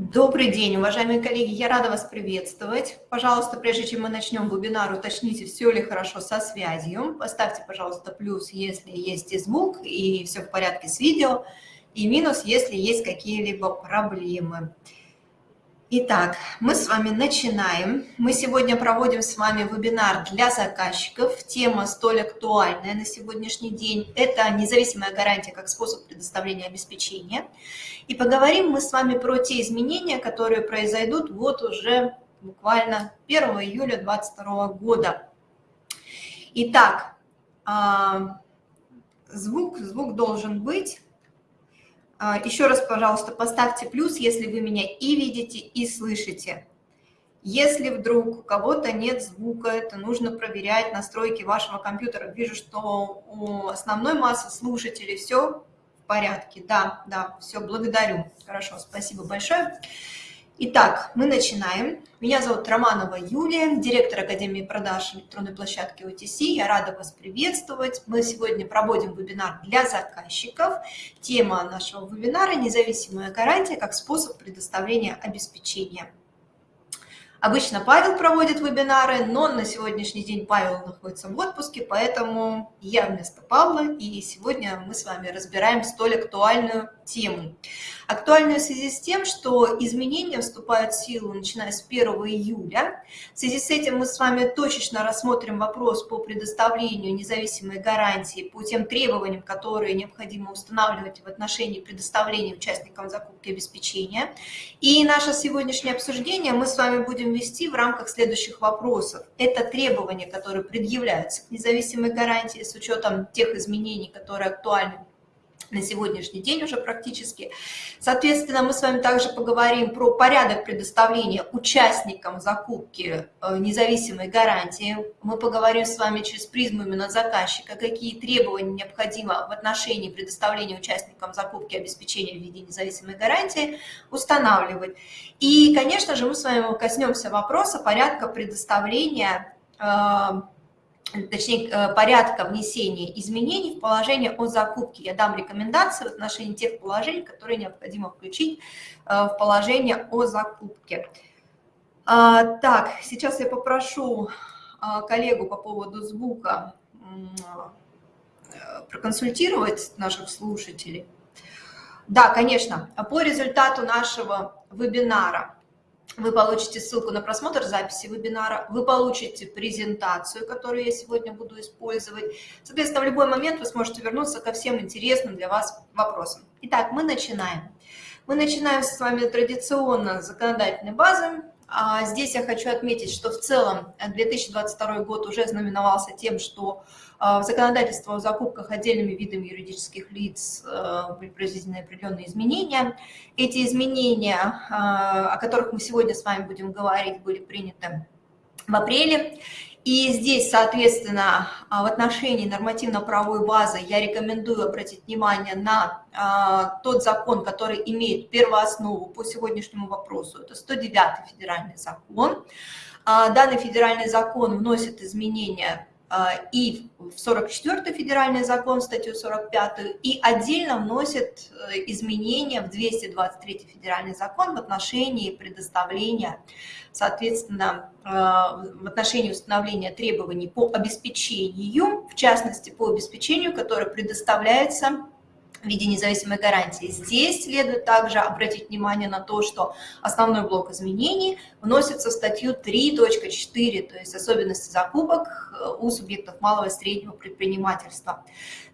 Добрый день, уважаемые коллеги, я рада вас приветствовать. Пожалуйста, прежде чем мы начнем вебинар, уточните, все ли хорошо со связью. Поставьте, пожалуйста, плюс, если есть и звук, и все в порядке с видео, и минус, если есть какие-либо проблемы. Итак, мы с вами начинаем. Мы сегодня проводим с вами вебинар для заказчиков. Тема столь актуальная на сегодняшний день. Это независимая гарантия как способ предоставления обеспечения. И поговорим мы с вами про те изменения, которые произойдут вот уже буквально 1 июля 2022 года. Итак, а, звук, звук должен быть. А, Еще раз, пожалуйста, поставьте плюс, если вы меня и видите, и слышите. Если вдруг у кого-то нет звука, это нужно проверять настройки вашего компьютера. Вижу, что у основной массы слушателей все в порядке. Да, да, все, благодарю. Хорошо, спасибо большое. Итак, мы начинаем. Меня зовут Романова Юлия, директор Академии продаж электронной площадки OTC. Я рада вас приветствовать. Мы сегодня проводим вебинар для заказчиков. Тема нашего вебинара – независимая гарантия как способ предоставления обеспечения. Обычно Павел проводит вебинары, но на сегодняшний день Павел находится в отпуске, поэтому я вместо Павла, и сегодня мы с вами разбираем столь актуальную тему. Актуальную в связи с тем, что изменения вступают в силу начиная с 1 июля. В связи с этим мы с вами точечно рассмотрим вопрос по предоставлению независимой гарантии по тем требованиям, которые необходимо устанавливать в отношении предоставления участникам закупки обеспечения. И наше сегодняшнее обсуждение мы с вами будем вести в рамках следующих вопросов. Это требования, которые предъявляются к независимой гарантии с учетом тех изменений, которые актуальны на сегодняшний день уже практически. Соответственно, мы с вами также поговорим про порядок предоставления участникам закупки э, независимой гарантии. Мы поговорим с вами через призму именно заказчика, какие требования необходимо в отношении предоставления участникам закупки обеспечения в виде независимой гарантии устанавливать. И, конечно же, мы с вами коснемся вопроса порядка предоставления э, точнее, э, порядка внесения изменений в положение о закупке. Я дам рекомендации в отношении тех положений, которые необходимо включить э, в положение о закупке. А, так, сейчас я попрошу а, коллегу по поводу звука э, проконсультировать наших слушателей. Да, конечно, по результату нашего вебинара вы получите ссылку на просмотр записи вебинара, вы получите презентацию, которую я сегодня буду использовать. Соответственно, в любой момент вы сможете вернуться ко всем интересным для вас вопросам. Итак, мы начинаем. Мы начинаем с вами традиционно с законодательной базы. А здесь я хочу отметить, что в целом 2022 год уже знаменовался тем, что а, в законодательство о закупках отдельными видами юридических лиц э, были произведены определенные изменения. Эти изменения, а, о которых мы сегодня с вами будем говорить, были приняты в апреле. И здесь, соответственно, а, в отношении нормативно-правовой базы я рекомендую обратить внимание на тот закон, который имеет первооснову по сегодняшнему вопросу. Это 109 федеральный закон. Данный федеральный закон вносит изменения а, и в 44 федеральный закон, статью 45, и отдельно вносит э, изменения в 223 федеральный закон в отношении предоставления, соответственно, э, в отношении установления требований по обеспечению, в частности, по обеспечению, которое предоставляется в виде независимой гарантии. Здесь следует также обратить внимание на то, что основной блок изменений вносится в статью 3.4, то есть особенности закупок э, у субъектов малого и среднего предпринимательства.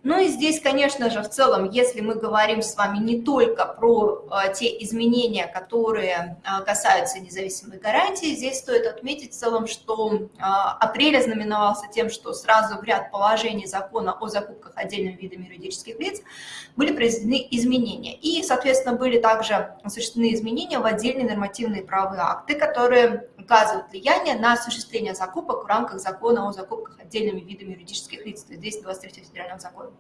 Ну и здесь, конечно же, в целом, если мы говорим с вами не только про э, те изменения, которые э, касаются независимой гарантии, здесь стоит отметить в целом, что апрель ознаменовался тем, что сразу в ряд положений закона о закупках отдельными видами юридических лиц были произведены изменения. И, соответственно, были также осуществлены изменения в отдельные нормативные правовые акты, которые оказывают влияние на осуществление закупок в рамках закона о закупках отдельными видами юридических лиц, 223 федерального закона.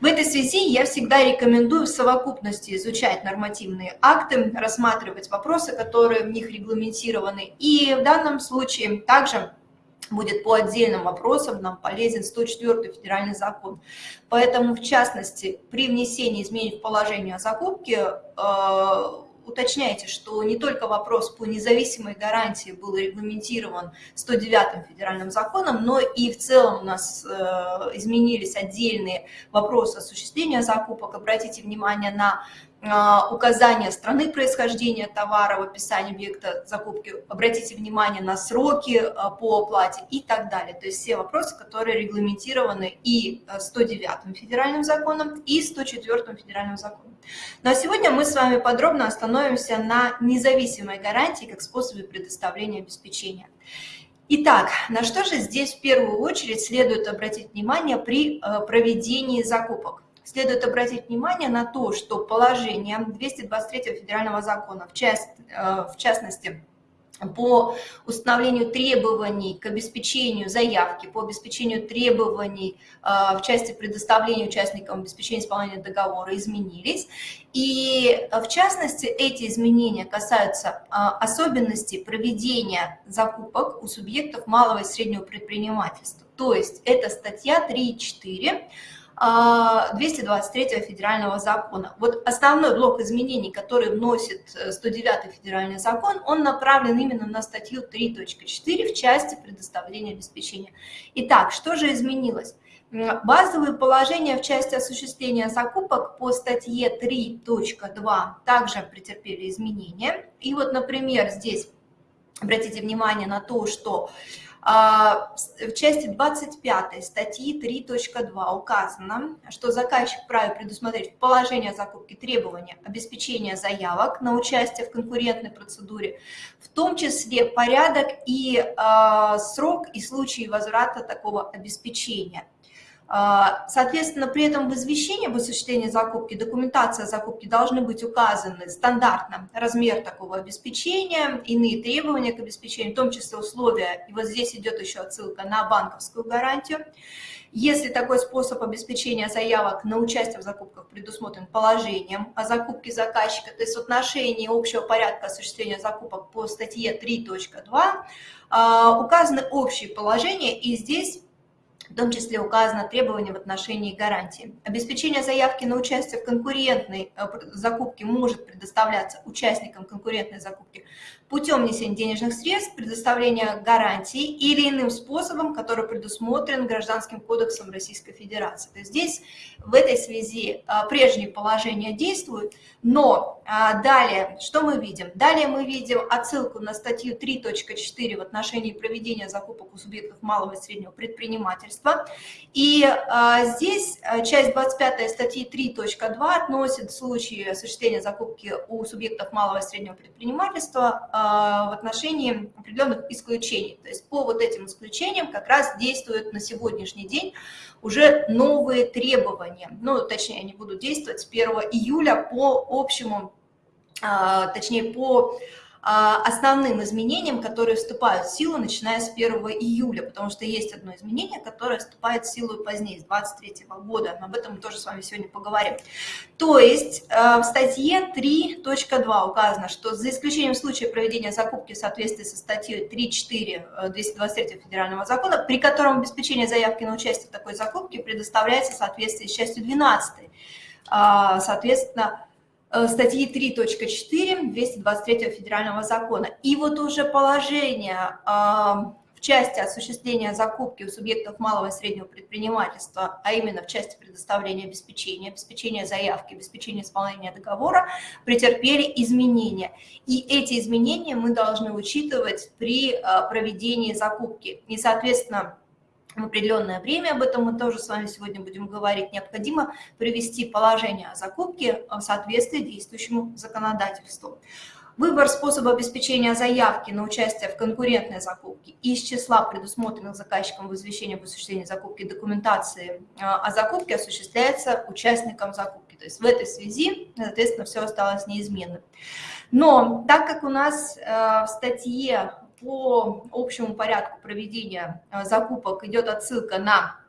В этой связи я всегда рекомендую в совокупности изучать нормативные акты, рассматривать вопросы, которые в них регламентированы. И в данном случае также будет по отдельным вопросам нам полезен 104 федеральный закон. Поэтому, в частности, при внесении изменений в положение о закупке э, уточняйте, что не только вопрос по независимой гарантии был регламентирован 109 федеральным законом, но и в целом у нас э, изменились отдельные вопросы осуществления закупок. Обратите внимание на указание страны происхождения товара в описании объекта закупки, обратите внимание на сроки а, по оплате и так далее. То есть все вопросы, которые регламентированы и 109 а, федеральным законом, и 104 федеральным законом. Ну а сегодня мы с вами подробно остановимся на независимой гарантии как способе предоставления обеспечения. Итак, на что же здесь в первую очередь следует обратить внимание при проведении закупок? Следует обратить внимание на то, что положение 223 федерального закона, в, часть, э, в частности, по установлению требований к обеспечению заявки, по обеспечению требований э, в части предоставления участникам обеспечения исполнения договора изменились. И в частности эти изменения касаются э, особенностей проведения закупок у субъектов малого и среднего предпринимательства. То есть это статья 3.4 223 а, федерального закона. Вот основной блок изменений, который вносит 109 э, федеральный закон, он направлен именно на статью 3.4 в части предоставления обеспечения. Итак, что же изменилось? Базовые положения в части осуществления закупок по статье 3.2 также претерпели изменения. И вот, например, здесь обратите внимание на то, что в части 25 статьи 3.2 указано, что заказчик вправе предусмотреть в положении о требования обеспечения заявок на участие в конкурентной процедуре, в том числе порядок и э, срок и случаи возврата такого обеспечения. А, соответственно, при этом в извещении об осуществлении закупки, документация закупки должны быть указаны стандартно размер такого обеспечения, иные требования к обеспечению, в том числе условия, и вот здесь идет еще отсылка на банковскую гарантию. Если такой способ обеспечения заявок на участие в закупках предусмотрен положением о закупке заказчика, то есть в отношении общего порядка осуществления закупок по статье 3.2, а, указаны общие положения, и здесь в том числе указано требование в отношении гарантии. Обеспечение заявки на участие в конкурентной э, закупке может предоставляться участникам конкурентной закупки путем внесения денежных средств, предоставления гарантий или иным способом, который предусмотрен Гражданским кодексом Российской Федерации. То есть здесь в этой связи а, прежние положения действуют, но далее что мы видим? Далее мы видим отсылку на статью 3.4 в отношении проведения закупок у субъектов малого и среднего предпринимательства. И а, здесь часть 25 статьи 3.2 относит случаи осуществления закупки у субъектов малого и среднего предпринимательства а, в отношении определенных исключений. То есть по вот этим исключениям как раз действуют на сегодняшний день уже новые требования. Ну, точнее, они будут действовать с 1 июля по общему, а, точнее, по а, основным изменениям, которые вступают в силу, начиная с 1 июля, потому что есть одно изменение, которое вступает в силу позднее, с 23 года. Об этом мы тоже с вами сегодня поговорим. То есть э, в статье 3.2 указано, что за исключением случая проведения закупки в соответствии со статьей 3.4 223 э, федерального закона, при котором обеспечение заявки на участие в такой закупке предоставляется в соответствии с частью 12, а, соответственно, Э, статьи 3.4 223 федерального закона. И вот уже положение в части осуществления закупки у субъектов малого и среднего предпринимательства, а именно в части предоставления обеспечения, обеспечения заявки, обеспечения исполнения договора, претерпели изменения. И эти изменения мы должны учитывать при э, проведении закупки. И, соответственно, в определенное время, об этом мы тоже с вами сегодня будем говорить, необходимо привести положение о закупке в соответствии действующему законодательству. Выбор способа обеспечения заявки на участие в конкурентной закупке из числа предусмотренных заказчиком в извещении об осуществлении закупки документации э, о закупке осуществляется участником закупки. То есть в этой связи, соответственно, все осталось неизменным. Но так как у нас э, в статье по общему порядку проведения э, закупок идет отсылка на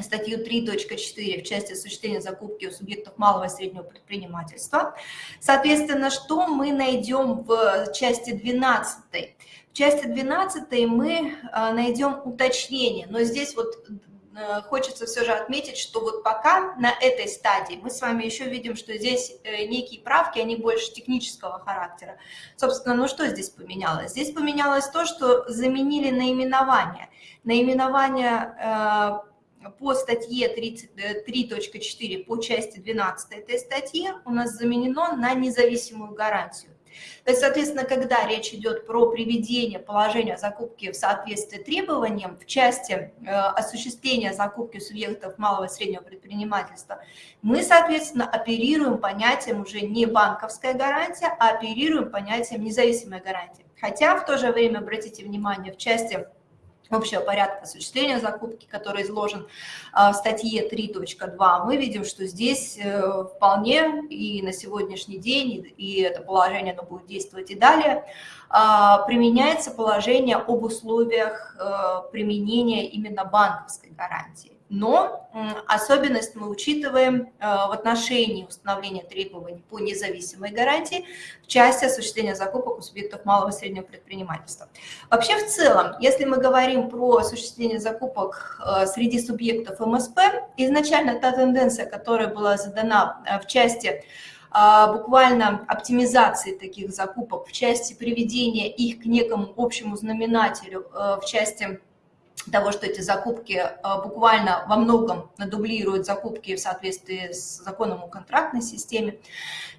статью 3.4 в части осуществления закупки у субъектов малого и среднего предпринимательства. Соответственно, что мы найдем в части 12? В части 12 мы э, найдем уточнение, но здесь вот хочется все же отметить, что вот пока на этой стадии мы с вами еще видим, что здесь э, некие правки, они больше технического характера. Собственно, ну что здесь поменялось? Здесь поменялось то, что заменили наименование. Наименование э, по статье 3.4 по части 12 этой статьи у нас заменено на независимую гарантию. То есть, соответственно, когда речь идет про приведение положения закупки в соответствии требованиям в части э, осуществления закупки субъектов малого и среднего предпринимательства, мы, соответственно, оперируем понятием уже не банковская гарантия, а оперируем понятием независимая гарантия. Хотя в то же время, обратите внимание, в части общего порядка осуществления закупки, который изложен а, в статье 3.2, мы видим, что здесь э, вполне и на сегодняшний день, и это положение оно будет действовать и далее, а, применяется положение об условиях э, применения именно банковской гарантии но особенность мы учитываем э, в отношении установления требований по независимой гарантии в части осуществления закупок у субъектов малого и среднего предпринимательства. Вообще в целом, если мы говорим про осуществление закупок э, среди субъектов МСП, изначально та тенденция, которая была задана э, в части буквально оптимизации таких закупок, в части приведения их к некому общему знаменателю, в части того, что эти закупки а, буквально во многом дублируют закупки в соответствии с законом о контрактной системе.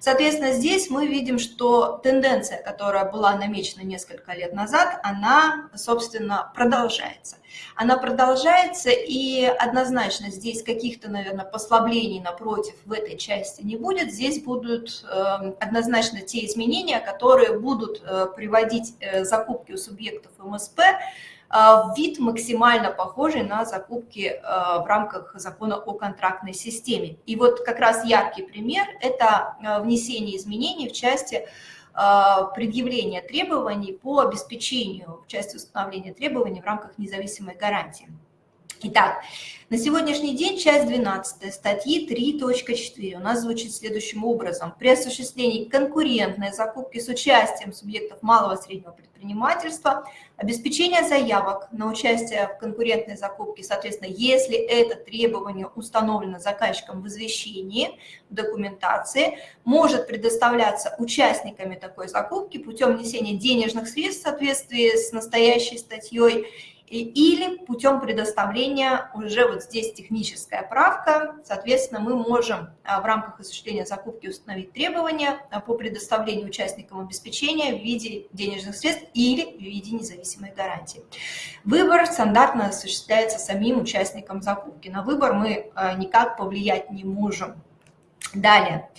Соответственно, здесь мы видим, что тенденция, которая была намечена несколько лет назад, она, собственно, продолжается. Она продолжается, и однозначно здесь каких-то, наверное, послаблений напротив в этой части не будет. Здесь будут эм, однозначно те изменения, которые будут э, приводить э, закупки у субъектов МСП вид максимально похожий на закупки а, в рамках закона о контрактной системе. И вот как раз яркий пример – это а, внесение изменений в части предъявления требований по обеспечению, в части установления требований в рамках независимой гарантии. Итак, на сегодняшний день часть 12 статьи 3.4 у нас звучит следующим образом. При осуществлении конкурентной закупки с участием субъектов малого и среднего предпринимательства, обеспечение заявок на участие в конкурентной закупке, соответственно, если это требование установлено заказчиком в извещении, в документации, может предоставляться участниками такой закупки путем внесения денежных средств в соответствии с настоящей статьей или путем предоставления, уже вот здесь техническая правка, соответственно, мы можем а, в рамках осуществления закупки установить требования а, по предоставлению участникам обеспечения в виде денежных средств или в виде независимой гарантии. Выбор стандартно осуществляется самим участником закупки. На выбор мы а, никак повлиять не можем. Далее. Далее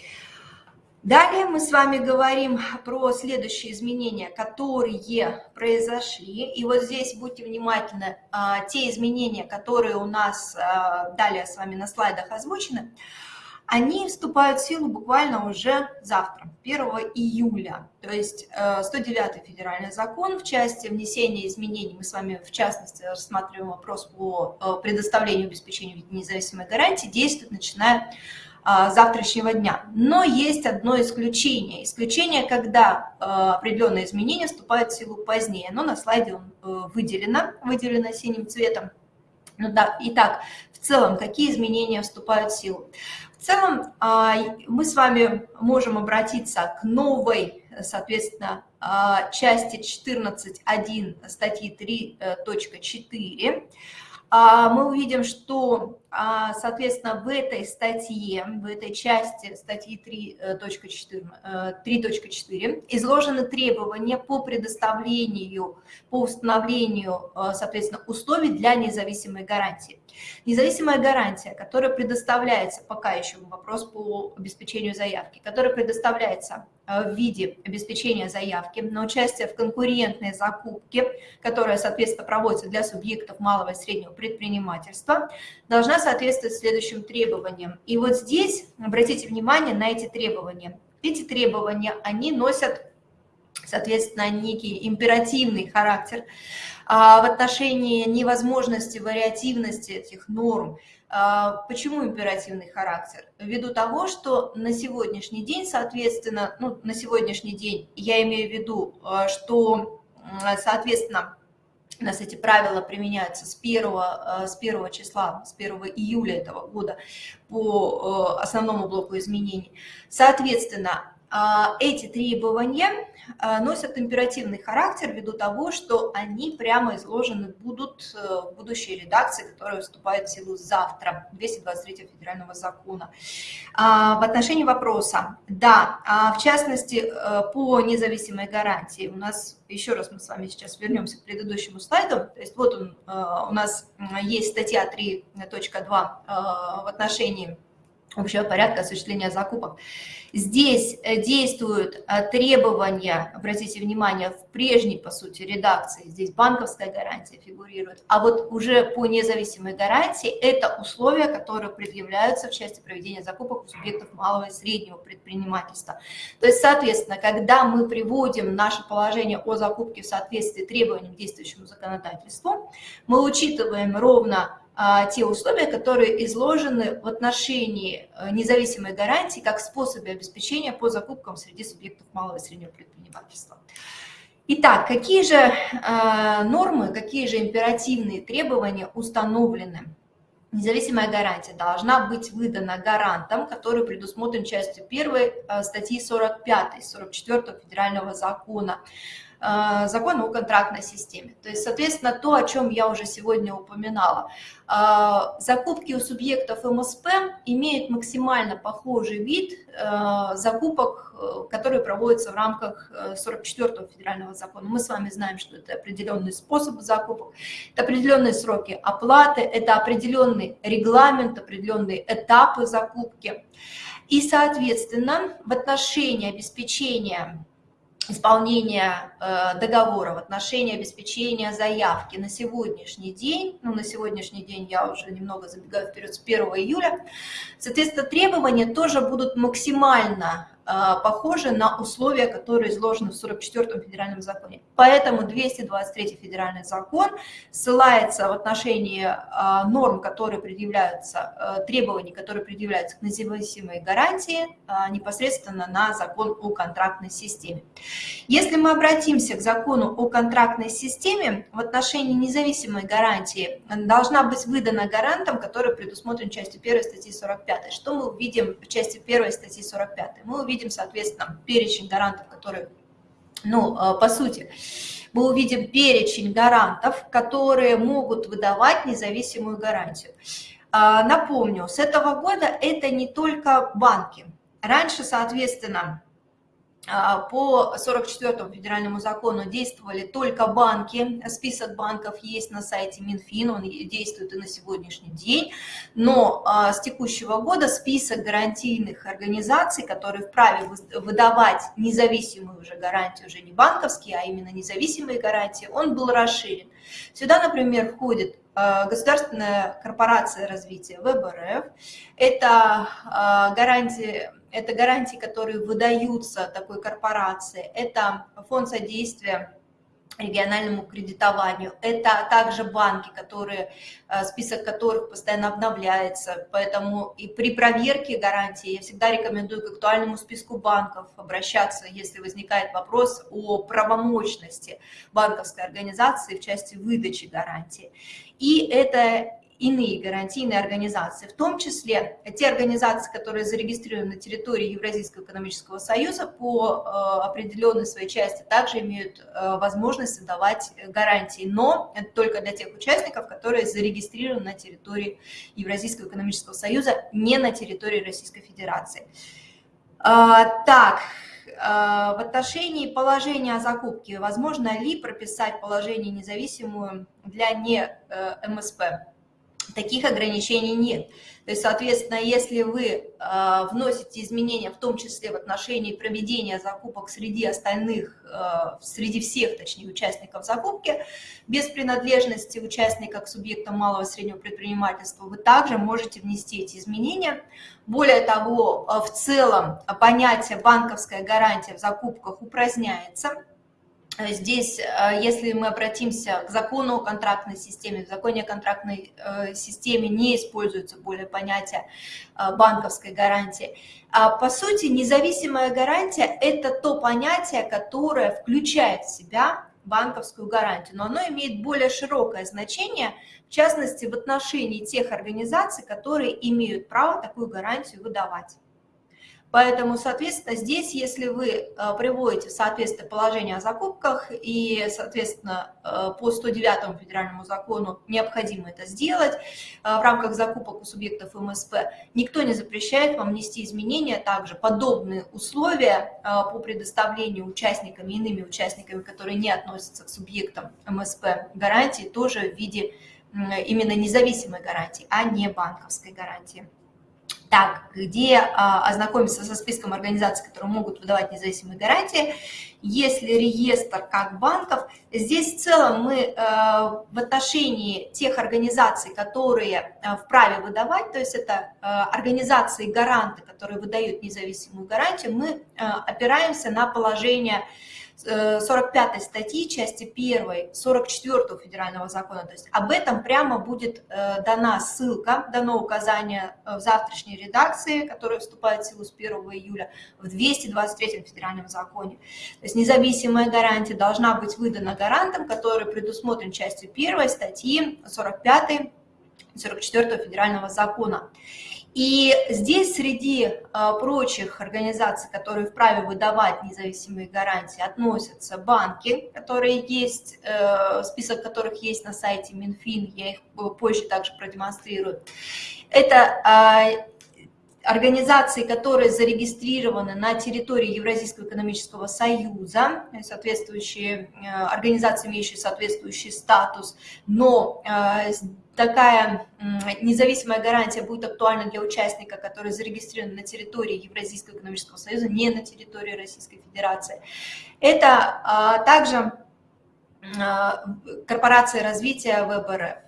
мы с вами говорим про следующие изменения, которые произошли. И вот здесь будьте внимательны, а, те изменения, которые у нас а, далее с вами на слайдах озвучены, они вступают в силу буквально уже завтра, 1 июля. То есть 109 э, федеральный закон в части внесения изменений, мы с вами в частности рассматриваем вопрос по э, предоставлению обеспечения независимой гарантии, действует начиная завтрашнего дня. Но есть одно исключение. Исключение, когда а, определенные изменения вступают в силу позднее. Но на слайде он э, выделено, выделено синим цветом. Ну да, итак, в целом, какие изменения вступают в силу? В целом, а, мы с вами можем обратиться к новой, соответственно, части 14.1 статьи 3.4. Мы увидим, что а, соответственно, в этой статье, в этой части статьи 3.4 3.4 э, изложены требования по предоставлению, по установлению, э, соответственно, условий для независимой гарантии. Независимая гарантия, которая предоставляется, пока еще вопрос по обеспечению заявки, которая предоставляется э, в виде обеспечения заявки на участие в конкурентной закупке, которая, соответственно, проводится для субъектов малого и среднего предпринимательства, должна соответствовать следующим требованиям. И вот здесь обратите внимание на эти требования. Эти требования, они носят, соответственно, некий императивный характер а, в отношении невозможности вариативности этих норм. А, почему императивный характер? Ввиду того, что на сегодняшний день, соответственно, ну, на сегодняшний день я имею в виду, а, что, соответственно, у нас эти правила применяются с 1, с 1 числа, с 1 июля этого года по основному блоку изменений. Соответственно, эти требования Э, носят императивный характер ввиду того, что они прямо изложены будут э, в будущей редакции, которая вступает в силу завтра, 223 федерального закона. А, в отношении вопроса, да, а в частности, э, по независимой гарантии. У нас, еще раз мы с вами сейчас вернемся к предыдущему слайду, то есть вот он, у нас есть статья 3.2 в отношении общего порядка осуществления закупок. Здесь э, действуют э, требования, обратите внимание, в прежней, по сути, редакции, здесь банковская гарантия фигурирует, а вот уже по независимой гарантии это условия, которые предъявляются в части проведения закупок у субъектов малого и среднего предпринимательства. То есть, соответственно, когда мы приводим наше положение о закупке в соответствии требованиям действующему законодательству, мы учитываем ровно те условия, которые изложены в отношении э, независимой гарантии как способе обеспечения по закупкам среди субъектов малого и среднего предпринимательства. Итак, какие же э, нормы, какие же императивные требования установлены? Независимая гарантия должна быть выдана гарантом, который предусмотрен частью 1 э, статьи 45, 44 федерального закона закона о контрактной системе. То есть, соответственно, то, о чем я уже сегодня упоминала. Э, закупки у субъектов МСП имеют максимально похожий вид э, закупок, которые проводятся в рамках 44-го федерального закона. Мы с вами знаем, что это определенный способ закупок, это определенные сроки оплаты, это определенный регламент, определенные этапы закупки. И, соответственно, в отношении обеспечения исполнения э, договора в отношении обеспечения заявки на сегодняшний день, ну на сегодняшний день я уже немного забегаю вперед с 1 июля, соответственно, требования тоже будут максимально похожи на условия, которые изложены в 44-м федеральном законе. Поэтому 223 федеральный закон ссылается в отношении э, норм, которые предъявляются, э, требований, которые предъявляются к независимой гарантии, непосредственно на закон о контрактной системе. Если мы обратимся к закону о контрактной системе, в отношении независимой гарантии должна быть выдана гарантом, который предусмотрен частью 1 статьи 45. Что мы увидим в части 1 статьи 45? Мы увидим увидим, соответственно, перечень гарантов, которые, ну, э, по сути, мы увидим перечень гарантов, которые могут выдавать независимую гарантию. А, напомню, с этого года это не только банки. Раньше, соответственно, по 44 федеральному закону действовали только банки, список банков есть на сайте Минфин, он действует и на сегодняшний день, но а, с текущего года список гарантийных организаций, которые вправе выдавать независимую уже гарантию, уже не банковские, а именно независимые гарантии, он был расширен. Сюда, например, входит а, государственная корпорация развития ВБРФ, это гарантия это гарантии, которые выдаются такой корпорации, это фонд содействия региональному кредитованию. Это также банки, которые, э, список которых постоянно обновляется, поэтому и при проверке гарантии я всегда рекомендую к актуальному списку банков обращаться, если возникает вопрос о правомощности банковской организации в части выдачи гарантии. И это иные гарантийные организации, в том числе те организации, которые зарегистрированы на территории Евразийского экономического союза по э, определенной своей части, также имеют э, возможность выдавать гарантии, но только для тех участников, которые зарегистрированы на территории Евразийского экономического союза, не на территории Российской Федерации. А, так, в отношении положения о закупке, возможно ли прописать положение независимую для не э, МСП? Таких ограничений нет. То есть, соответственно, если вы э, вносите изменения, в том числе в отношении проведения закупок среди остальных, э, среди всех, точнее, участников закупки, без принадлежности участника к субъектам малого и среднего предпринимательства, вы также можете внести эти изменения. Более того, э, в целом понятие банковская гарантия в закупках упраздняется, Здесь, э, если мы обратимся к закону о контрактной системе, в законе о контрактной э, системе не используется более понятие э, банковской гарантии. А по сути, независимая гарантия – это то понятие, которое включает в себя банковскую гарантию, но оно имеет более широкое значение, в частности, в отношении тех организаций, которые имеют право такую гарантию выдавать. Поэтому, соответственно, здесь, если вы э, приводите в соответствие положение о закупках и, соответственно, э, по 109 федеральному закону необходимо это сделать э, в рамках закупок у субъектов МСП, никто не запрещает вам внести изменения, также подобные условия по предоставлению участниками, иными участниками, которые не относятся к субъектам МСП гарантии, тоже в виде именно независимой гарантии, а не банковской гарантии. Так, где а, ознакомиться со списком организаций, которые могут выдавать независимые гарантии. Если реестр как банков, здесь в целом мы а, в отношении тех организаций, которые а, вправе выдавать, то есть это а, организации-гаранты, которые выдают независимую гарантию, мы а, опираемся на положение 45 статьи, части 1, 44 федерального закона. То есть об этом прямо будет э, дана ссылка, дано указание э, в завтрашней редакции, которая вступает в силу с 1 июля, в 223 федеральном законе. То есть независимая гарантия должна быть выдана гарантом, который предусмотрен частью 1 статьи 45 44 федерального закона. И здесь среди а, прочих организаций, которые вправе выдавать независимые гарантии, относятся банки, которые есть, э, список которых есть на сайте Минфин, я их позже также продемонстрирую. Это а, организации, которые зарегистрированы на территории Евразийского экономического союза, соответствующие э, организации, имеющие соответствующий статус, но э, такая независимая гарантия будет актуальна для участника, который зарегистрирован на территории Евразийского экономического союза, не на территории Российской Федерации. Это а, также а, корпорация развития ВБРФ.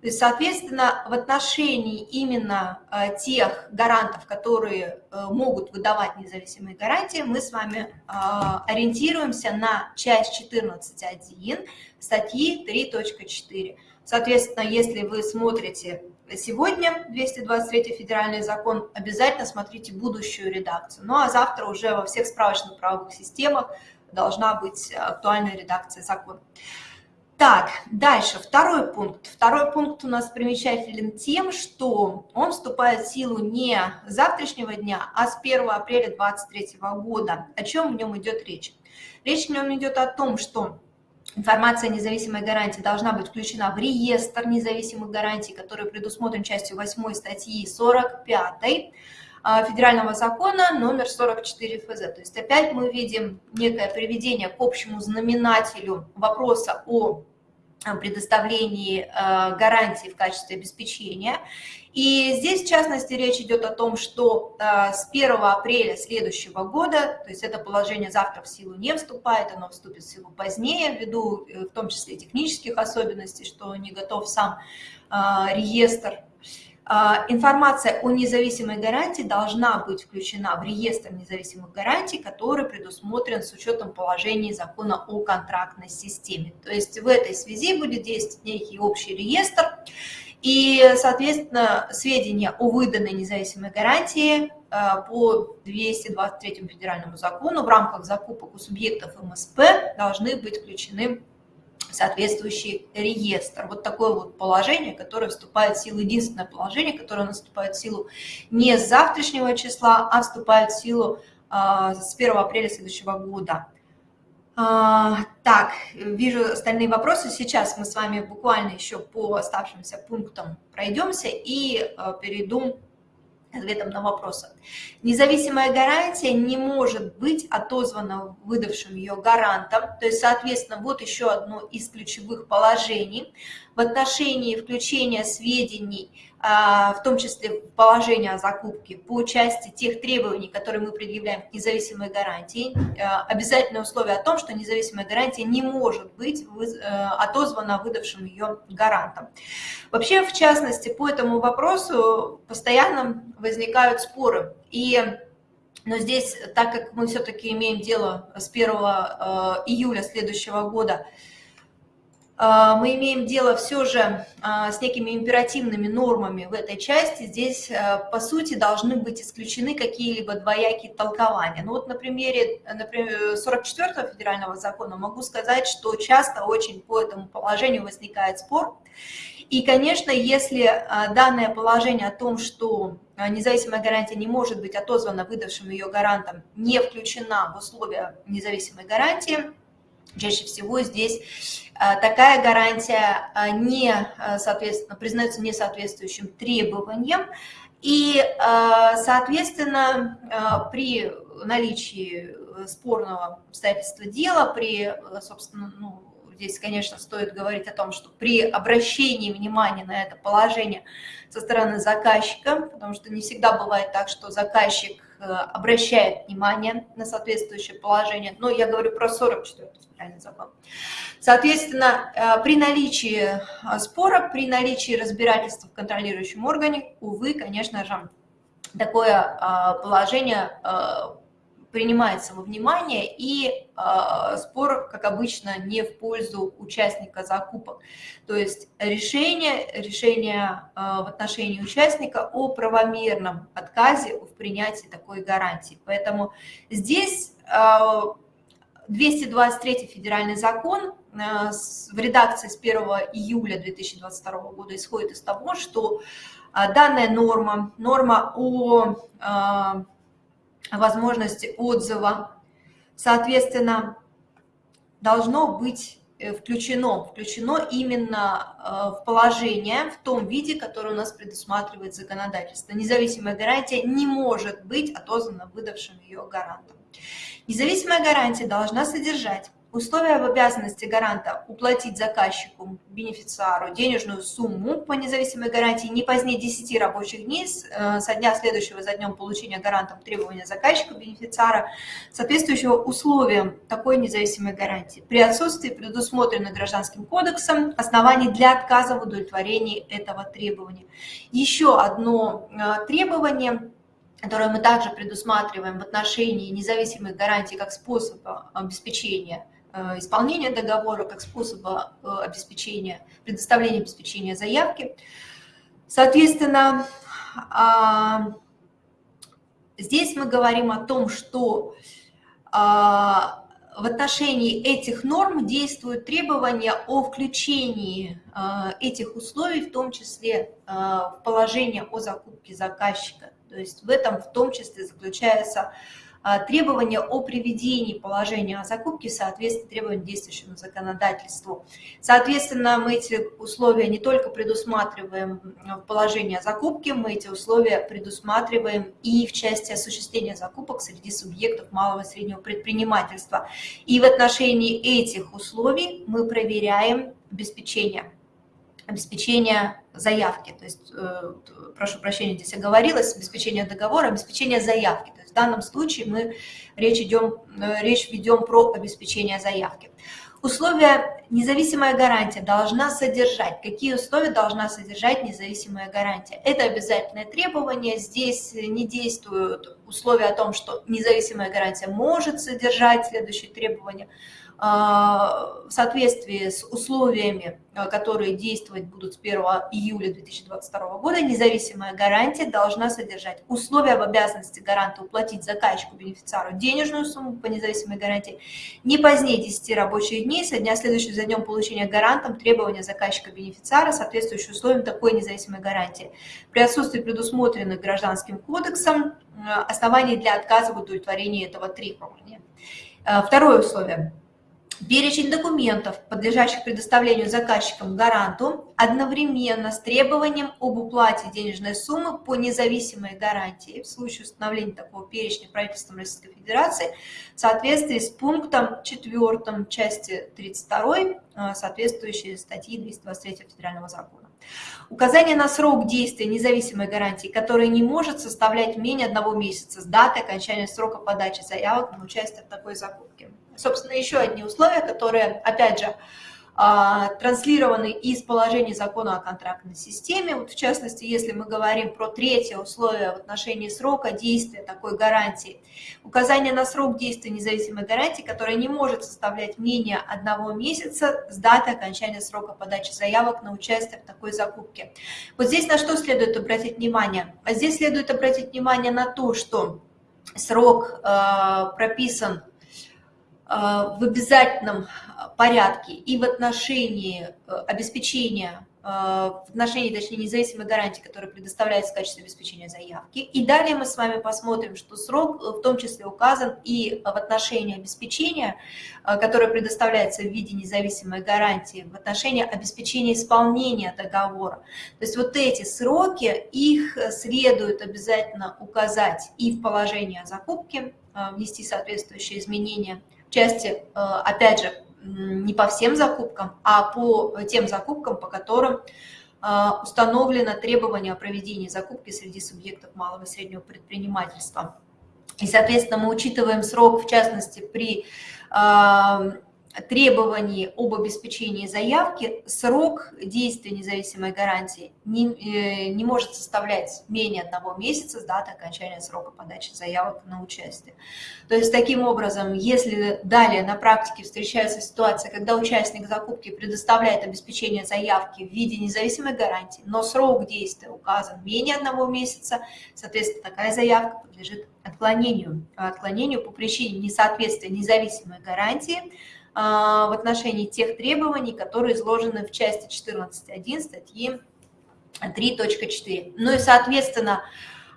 То есть, соответственно, в отношении именно э, тех гарантов, которые э, могут выдавать независимые гарантии, мы с вами э, ориентируемся на часть 14.1 статьи 3.4. Соответственно, если вы смотрите сегодня 223 федеральный закон, обязательно смотрите будущую редакцию. Ну а завтра уже во всех справочных правовых системах должна быть актуальная редакция закона. Так, дальше, второй пункт. Второй пункт у нас примечателен тем, что он вступает в силу не с завтрашнего дня, а с 1 апреля 2023 года. О чем в нем идет речь? Речь в нем идет о том, что информация о независимой гарантии должна быть включена в реестр независимых гарантий, который предусмотрен частью 8 статьи 45 а, федерального закона номер 44 ФЗ. То есть опять мы видим некое приведение к общему знаменателю вопроса о предоставлении а, гарантии в качестве обеспечения. И здесь, в частности, речь идет о том, что а, с 1 апреля следующего года, то есть это положение завтра в силу не вступает, оно вступит в силу позднее, ввиду э, в том числе технических особенностей, что не готов сам реестр а, информация о независимой гарантии должна быть включена в реестр независимых гарантий, который предусмотрен с учетом положений закона о контрактной системе. То есть в этой связи будет действовать некий общий реестр, и, соответственно, сведения о выданной независимой гарантии а, по 223 федеральному закону в рамках закупок у субъектов МСП должны быть включены соответствующий реестр. Вот такое вот положение, которое вступает в силу, единственное положение, которое наступает в силу не с завтрашнего числа, а вступает в силу а, с 1 апреля следующего года. А, так, вижу остальные вопросы. Сейчас мы с вами буквально еще по оставшимся пунктам пройдемся и а, перейду ответом на вопросы. Независимая гарантия не может быть отозвана выдавшим ее гарантом. То есть, соответственно, вот еще одно из ключевых положений в отношении включения сведений в том числе положение о закупке, по части тех требований, которые мы предъявляем к независимой гарантии, а, обязательное условие о том, что независимая гарантия не может быть э, отозвана выдавшим ее гарантом. Вообще, в частности, по этому вопросу постоянно возникают споры. И но здесь, так как мы все-таки имеем дело с 1 э, июля следующего года а, мы имеем дело все же а, с некими императивными нормами в этой части. Здесь, а, по сути, должны быть исключены какие-либо двоякие толкования. Ну вот на примере например, 44-го федерального закона могу сказать, что часто очень по этому положению возникает спор. И, конечно, если данное положение о том, что независимая гарантия не может быть отозвана выдавшим ее гарантом, не включена в условия независимой гарантии, чаще всего здесь Э, такая гарантия э, не, э, соответственно, признается несоответствующим требованиям, и, соответственно, при наличии спорного обстоятельства дела, при, собственно, ну, здесь, конечно, стоит говорить о том, что при обращении внимания на это положение со стороны заказчика, потому что не всегда бывает так, что заказчик обращает внимание на соответствующее положение, но я говорю про 44 федеральный закон. Соответственно, э, при наличии э, спора, при наличии разбирательства в контролирующем органе, увы, конечно же, такое э, положение принимается во внимание, и спор, как обычно, не в пользу участника закупок. То есть решение, решение в отношении участника о правомерном отказе в принятии такой гарантии. Поэтому здесь 223 федеральный закон э, в редакции с 1 июля 2022 года исходит из того, что э, данная норма, норма о э, возможности отзыва, соответственно, должно быть включено, включено именно в положение в том виде, которое у нас предусматривает законодательство. Независимая гарантия не может быть отозвана выдавшим ее гарантом. Независимая гарантия должна содержать условия об обязанности гаранта уплатить заказчику, бенефициару, денежную сумму по независимой гарантии не позднее 10 рабочих дней э, со дня следующего за днем получения гарантом требования заказчика, бенефициара, соответствующего условиям такой независимой гарантии. При отсутствии предусмотренных Гражданским кодексом оснований для отказа в удовлетворении этого требования. Еще одно э, требование – которое мы также предусматриваем в отношении независимых гарантий как способа обеспечения исполнения договора, как способа э, обеспечения, предоставления обеспечения заявки. Соответственно, а, здесь мы говорим о том, что а, в отношении этих норм действуют требования о включении а, этих условий, в том числе в положение о закупке заказчика. То есть в этом в том числе заключается а, требование о приведении положения о закупке в соответствии требованиям действующему законодательству. Соответственно, мы эти условия не только предусматриваем в положении о закупке, мы эти условия предусматриваем и в части осуществления закупок среди субъектов малого и среднего предпринимательства. И в отношении этих условий мы проверяем обеспечение обеспечение заявки. То есть, э, прошу прощения, здесь оговорилось, обеспечение договора, обеспечение заявки. То есть в данном случае мы речь, идем, э, речь ведем про обеспечение заявки. Условия независимая гарантия должна содержать. Какие условия должна содержать независимая гарантия? Это обязательное требование. Здесь не действуют условия о том, что независимая гарантия может содержать следующие требования – в соответствии с условиями, а, которые действовать будут с 1 июля 2022 года, независимая гарантия должна содержать условия об обязанности гаранта уплатить заказчику, бенефициару денежную сумму по независимой гарантии не позднее 10 рабочих дней со дня следующего за днем получения гарантом требования заказчика-бенефициара, соответствующие условиям такой независимой гарантии. При отсутствии предусмотренных Гражданским кодексом а, оснований для отказа в удовлетворении этого требования. Второе условие – Перечень документов, подлежащих предоставлению заказчикам гаранту, одновременно с требованием об уплате денежной суммы по независимой гарантии в случае установления такого перечня правительством Российской Федерации в соответствии с пунктом 4 части 32 э, соответствующей статьи 223 Федерального закона. Указание на срок действия независимой гарантии, которая не может составлять менее одного месяца с даты окончания срока подачи заявок на участие в такой закупке. Собственно, еще одни условия, которые, опять же, а, транслированы из положений закона о контрактной системе. Вот в частности, если мы говорим про третье условие в отношении срока действия такой гарантии, указание на срок действия независимой гарантии, которая не может составлять менее одного месяца с даты окончания срока подачи заявок на участие в такой закупке. Вот здесь на что следует обратить внимание? А здесь следует обратить внимание на то, что срок э, прописан в обязательном порядке и в отношении э, обеспечения, э, в отношении, точнее, независимой гарантии, которая предоставляется в качестве обеспечения заявки. И далее мы с вами посмотрим, что срок в том числе указан и в отношении обеспечения, э, которое предоставляется в виде независимой гарантии, в отношении обеспечения исполнения договора. То есть вот эти сроки, их следует обязательно указать и в положении о закупке, внести соответствующие изменения части, опять же, не по всем закупкам, а по тем закупкам, по которым а, установлено требование о проведении закупки среди субъектов малого и среднего предпринимательства. И, соответственно, мы учитываем срок, в частности, при а, требований об обеспечении заявки срок действия независимой гарантии не, э, не может составлять менее одного месяца с даты окончания срока подачи заявок на участие. То есть таким образом, если далее на практике встречается ситуация, когда участник закупки предоставляет обеспечение заявки в виде независимой гарантии, но срок действия указан менее одного месяца, соответственно, такая заявка подлежит отклонению. Отклонению по причине несоответствия независимой гарантии в отношении тех требований, которые изложены в части 14.1 статьи 3.4. Ну и, соответственно,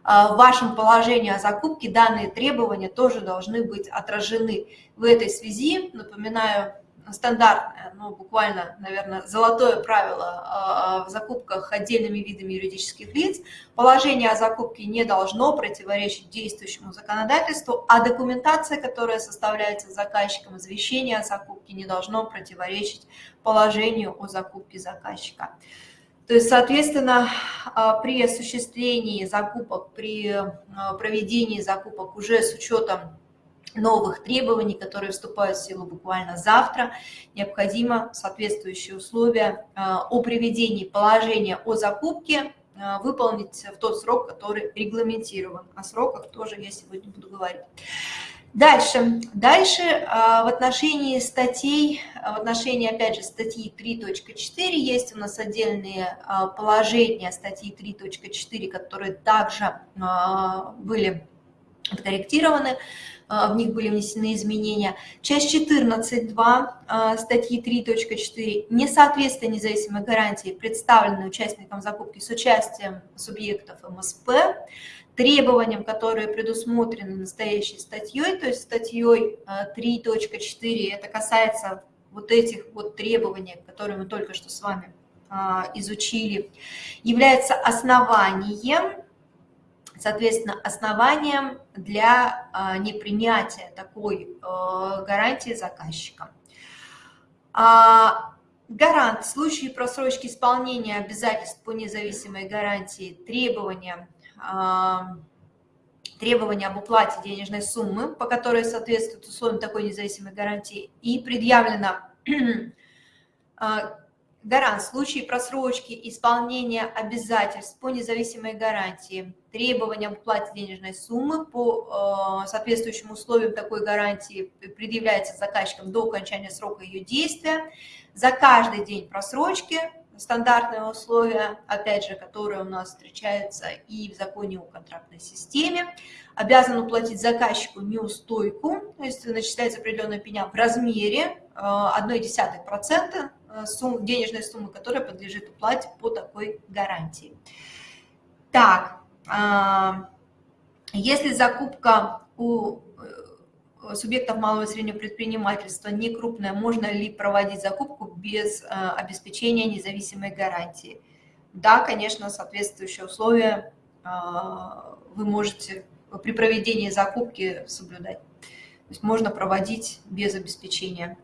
а, в вашем положении о закупке данные требования тоже должны быть отражены. В этой связи, напоминаю, стандартное, ну, буквально, наверное, золотое правило а, в закупках отдельными видами юридических лиц. Положение о закупке не должно противоречить действующему законодательству, а документация, которая составляется заказчиком, извещение о закупке не должно противоречить положению о закупке заказчика. То есть, соответственно, а, при осуществлении закупок, при а, проведении закупок уже с учетом новых требований, которые вступают в силу буквально завтра, необходимо соответствующие условия а, о приведении положения о закупке а, выполнить в тот срок, который регламентирован. О сроках тоже я сегодня буду говорить. Дальше. Дальше а, в отношении статей, в отношении, опять же, статьи 3.4 есть у нас отдельные положения статьи 3.4, которые также были откорректированы. А, в них были внесены изменения. Часть 14.2 а, статьи 3.4 несоответствие независимой гарантии, представленной участникам закупки с участием субъектов МСП, требованиям, которые предусмотрены настоящей статьей, то есть статьей 3.4, а, это касается вот этих вот требований, которые мы только что с вами изучили, является основанием соответственно, основанием для а, непринятия такой а, гарантии заказчика. А, гарант в случае просрочки исполнения обязательств по независимой гарантии требования, требования об уплате денежной суммы, по которой соответствует условиям такой независимой гарантии, и предъявлено гарант в случае просрочки исполнения обязательств по независимой гарантии требованиям к уплате денежной суммы по э, соответствующим условиям такой гарантии предъявляется заказчиком до окончания срока ее действия. За каждый день просрочки стандартные условия, опять же, которые у нас встречаются и в законе о контрактной системе, обязан уплатить заказчику неустойку, то есть начисляется определенная пеня в размере 0,1% э, сумм, денежной суммы, которая подлежит уплате по такой гарантии. Так, а, если закупка у э, субъектов малого и среднего предпринимательства не крупная, можно ли проводить закупку без э, обеспечения независимой гарантии? Да, конечно, соответствующие условия а, вы можете при проведении закупки соблюдать. То есть можно проводить без обеспечения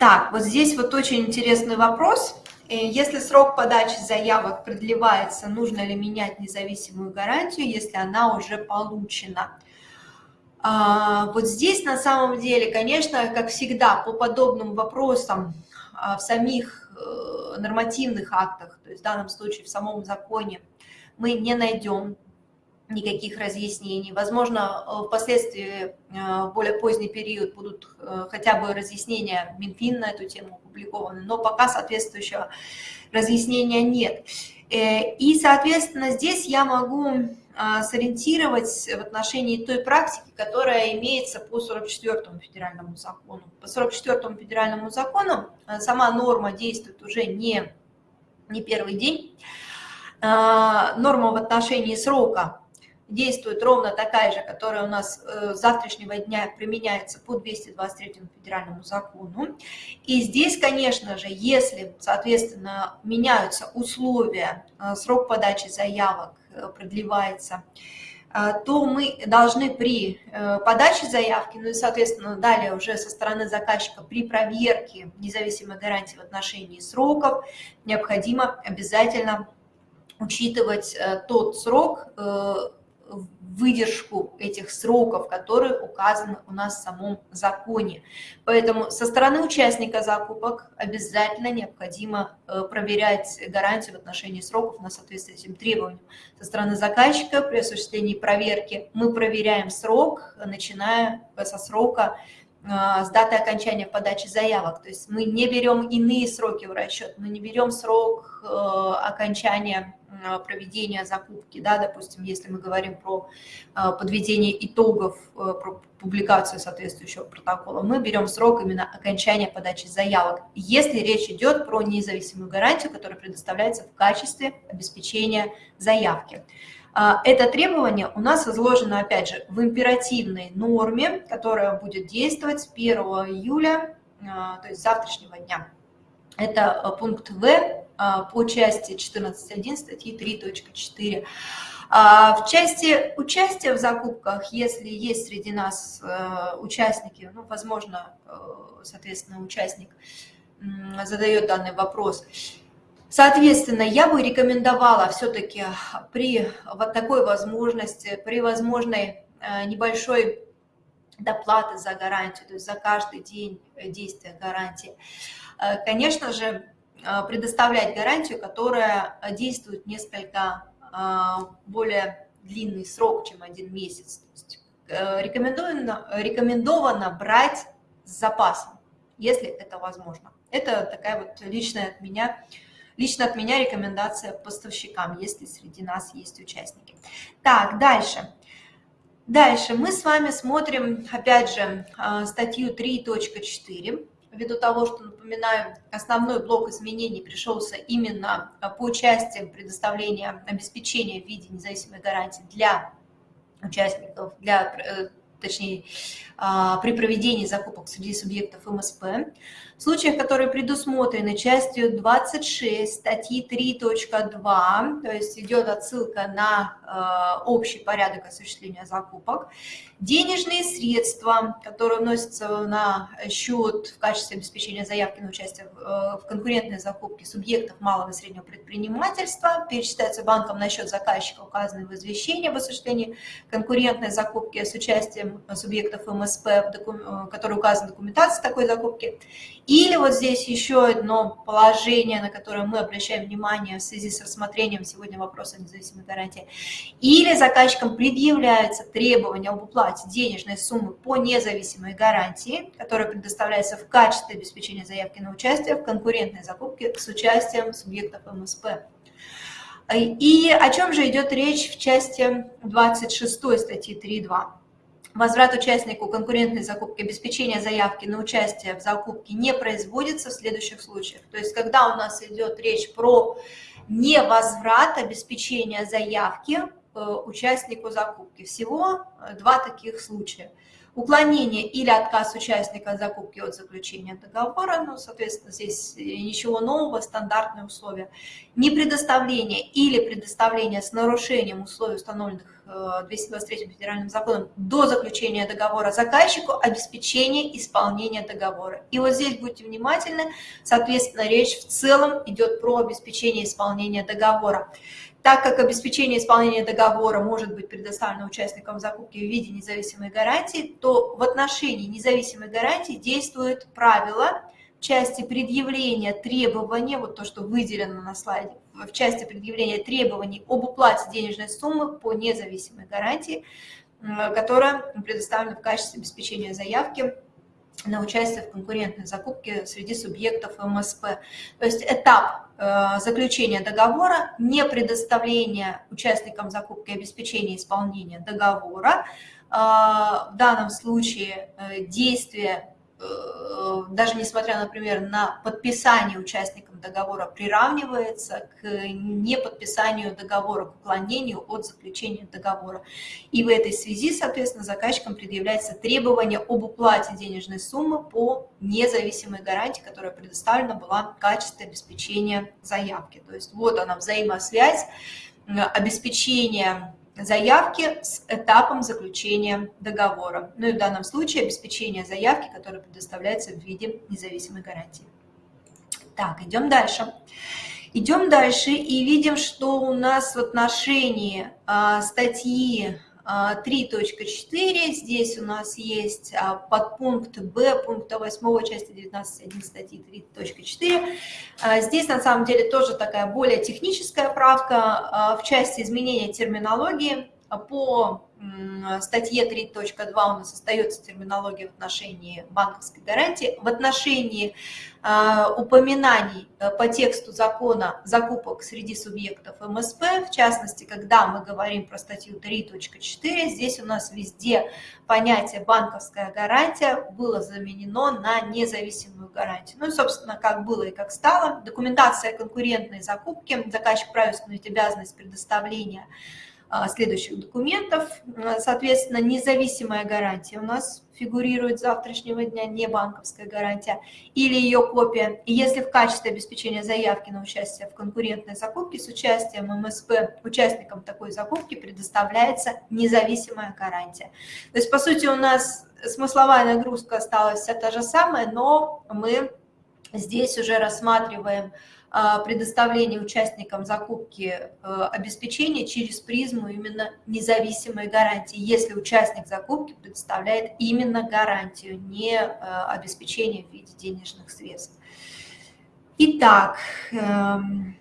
Так, вот здесь вот очень интересный вопрос. Э, если срок подачи заявок продлевается, нужно ли менять независимую гарантию, если она уже получена? А, вот здесь на самом деле, конечно, как всегда, по подобным вопросам а, в самих э, нормативных актах, то есть в данном случае в самом законе, мы не найдем никаких разъяснений. Возможно, э, впоследствии э, в более поздний период будут хотя бы разъяснения Минфин на эту тему опубликованы, но пока соответствующего разъяснения нет. И, соответственно, здесь я могу а, сориентировать в отношении той практики, которая имеется по 44-му федеральному закону. По 44-му федеральному закону сама норма действует уже не, не первый день. А, норма в отношении срока действует ровно такая же, которая у нас э, с завтрашнего дня применяется по 223 федеральному закону. И здесь, конечно же, если, соответственно, меняются условия, срок подачи заявок, Э, продлевается, э, то мы должны при э, подаче заявки, ну и, соответственно, далее уже со стороны заказчика при проверке независимой гарантии в отношении сроков необходимо обязательно учитывать тот срок, выдержку этих сроков, которые указаны у нас в самом законе. Поэтому со стороны участника закупок обязательно необходимо э, проверять гарантию в отношении сроков на соответствие этим требованиям. Со стороны заказчика при осуществлении проверки мы проверяем срок, начиная со срока с даты окончания подачи заявок. То есть мы не берем иные сроки в расчет, мы не берем срок э, окончания э, проведения закупки, да, допустим, если мы говорим про э, подведение итогов, про публикацию соответствующего протокола, мы берем срок именно окончания подачи заявок, если речь идет про независимую гарантию, которая предоставляется в качестве обеспечения заявки. А, это требование у нас изложено, опять же, в императивной норме, которая будет действовать с 1 июля, а, то есть завтрашнего дня. Это а, пункт В по части 14.1 статьи 3.4. В части участия в закупках, если есть среди нас участники, ну, возможно, соответственно, участник задает данный вопрос, Соответственно, я бы рекомендовала все-таки при вот такой возможности, при возможной э, небольшой доплаты за гарантию, то есть за каждый день действия гарантии, э, конечно же, э, предоставлять гарантию, которая действует несколько более длинный срок, чем один месяц. Есть рекомендовано, рекомендовано брать с запасом, если это возможно. Это такая вот личная от меня Лично от меня рекомендация поставщикам, если среди нас есть участники. Так, дальше. Дальше мы с вами смотрим, опять же, а, статью 3.4. Ввиду того, что, напоминаю, основной блок изменений пришелся именно а, по части предоставления обеспечения в виде независимой гарантии для участников, для, э, точнее, при проведении закупок среди субъектов МСП. В случаях, которые предусмотрены частью 26 статьи 3.2, то есть идет отсылка на э, общий порядок осуществления закупок, денежные средства, которые вносятся на счет в качестве обеспечения заявки на участие в, э, конкурентной закупке субъектов малого и среднего предпринимательства, перечисляются банком на счет заказчика, указанный в извещении об осуществлении конкурентной закупки с участием субъектов МСП, докум... Э, который указан в документации такой закупки, или вот здесь еще одно положение, на которое мы обращаем внимание в связи с рассмотрением сегодня вопроса независимой гарантии. Или заказчикам предъявляется требование об уплате денежной суммы по независимой гарантии, которая предоставляется в качестве обеспечения заявки на участие в конкурентной закупке с участием субъектов МСП. И о чем же идет речь в части 26 статьи 3.2? Возврат участнику конкурентной закупки, обеспечение заявки на участие в закупке не производится в следующих случаях. То есть, когда у нас идет речь про невозврат обеспечения заявки э, участнику закупки. Всего э, два таких случая. Уклонение или отказ участника закупки от заключения договора, ну, соответственно, здесь ничего нового, стандартные условия. Непредоставление или предоставление с нарушением условий, установленных 223 э, федеральным законом до заключения договора заказчику обеспечение исполнения договора. И вот здесь будьте внимательны, соответственно, речь в целом идет про обеспечение исполнения договора. Так как обеспечение исполнения договора может быть предоставлено участникам закупки в виде независимой гарантии, то в отношении независимой гарантии действует правило части предъявления требования, вот то, что выделено на слайде, в части предъявления требований об уплате денежной суммы по независимой гарантии, которая предоставлена в качестве обеспечения заявки на участие в конкурентной закупке среди субъектов МСП. То есть этап э, заключения договора, не предоставление участникам закупки обеспечения исполнения договора, э, в данном случае э, действие даже несмотря, например, на подписание участникам договора приравнивается к неподписанию договора, к уклонению от заключения договора. И в этой связи, соответственно, заказчикам предъявляется требование об уплате денежной суммы по независимой гарантии, которая предоставлена была в качестве обеспечения заявки. То есть вот она взаимосвязь обеспечения заявки с этапом заключения договора. Ну и в данном случае обеспечение заявки, которая предоставляется в виде независимой гарантии. Так, идем дальше. Идем дальше и видим, что у нас в отношении а, статьи 3.4. А, Здесь у нас есть а, подпункт Б пункта 8 части 19.1 статьи 3.4. А, здесь на самом деле тоже такая более техническая правка в части изменения терминологии по статье 3.2 у нас остается терминология в отношении банковской гарантии. В отношении э, упоминаний по тексту закона закупок среди субъектов МСП, в частности, когда мы говорим про статью 3.4, здесь у нас везде понятие банковская гарантия было заменено на независимую гарантию. Ну и, собственно, как было и как стало. Документация конкурентной закупки, заказчик правит обязанность предоставления а, следующих документов. А, соответственно, независимая гарантия у нас фигурирует с завтрашнего дня, не банковская гарантия, или ее копия. И если в качестве обеспечения заявки на участие в конкурентной закупке с участием МСП участникам такой закупки предоставляется независимая гарантия. То есть, по сути, у нас смысловая нагрузка осталась вся та же самая, но мы здесь уже рассматриваем а, предоставление участникам закупки э, обеспечения через призму именно независимой гарантии, если участник закупки предоставляет именно гарантию, не э, обеспечение в виде денежных средств. Итак, эм,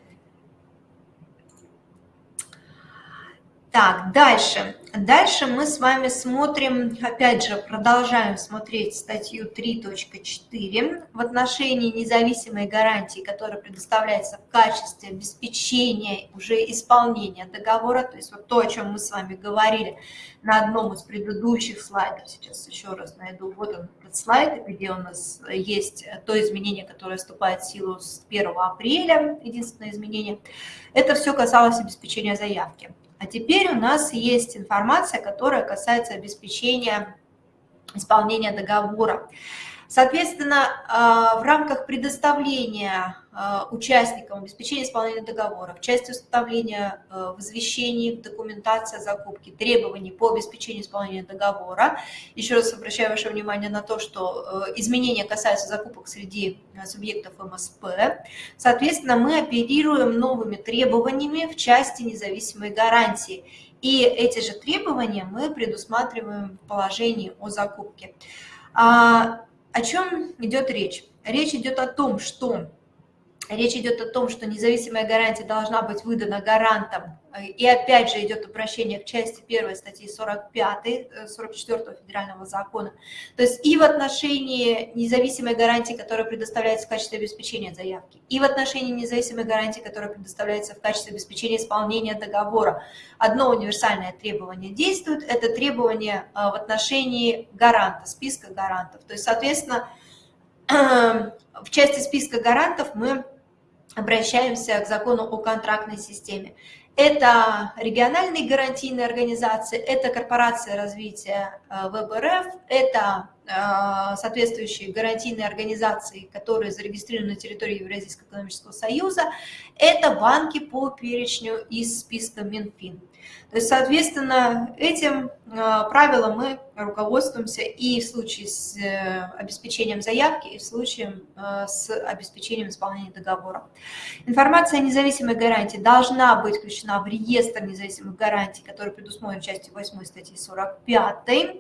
так, дальше. Дальше мы с вами смотрим, опять же, продолжаем смотреть статью 3.4 в отношении независимой гарантии, которая предоставляется в качестве обеспечения уже исполнения договора, то есть вот то, о чем мы с вами говорили на одном из предыдущих слайдов, сейчас еще раз найду, вот он этот слайд, где у нас есть то изменение, которое вступает в силу с 1 апреля, единственное изменение, это все касалось обеспечения заявки. А теперь у нас есть информация, которая касается обеспечения исполнения договора. Соответственно, а, в рамках предоставления участникам обеспечения исполнения договора в части установления а, в извещении, в документации о закупке требований по обеспечению исполнения договора. Еще раз обращаю ваше внимание на то, что изменения касаются закупок среди субъектов МСП. Соответственно, мы оперируем новыми требованиями в части независимой гарантии. И эти же требования мы предусматриваем в положении о закупке. О чем идет речь? Речь идет о том, что Речь идет о том, что независимая гарантия должна быть выдана гарантом. И опять же идет обращение к части 1 статьи 45, 44 э, федерального закона. То есть и в отношении независимой гарантии, которая предоставляется в качестве обеспечения заявки, и в отношении независимой гарантии, которая предоставляется в качестве обеспечения исполнения договора. Одно универсальное требование действует, это требование э, в отношении гаранта, списка гарантов. То есть, соответственно, в части списка гарантов мы обращаемся к закону о контрактной системе. Это региональные гарантийные организации, это корпорация развития э, ВБРФ, это соответствующие гарантийные организации, которые зарегистрированы на территории Евразийского экономического союза, это банки по перечню из списка Минфин. То есть, соответственно, этим правилом мы руководствуемся и в случае с э, обеспечением заявки, и в случае э, с обеспечением исполнения договора. Информация о независимой гарантии должна быть включена в реестр независимых гарантий, который предусмотрен частью 8 статьи 45. Э,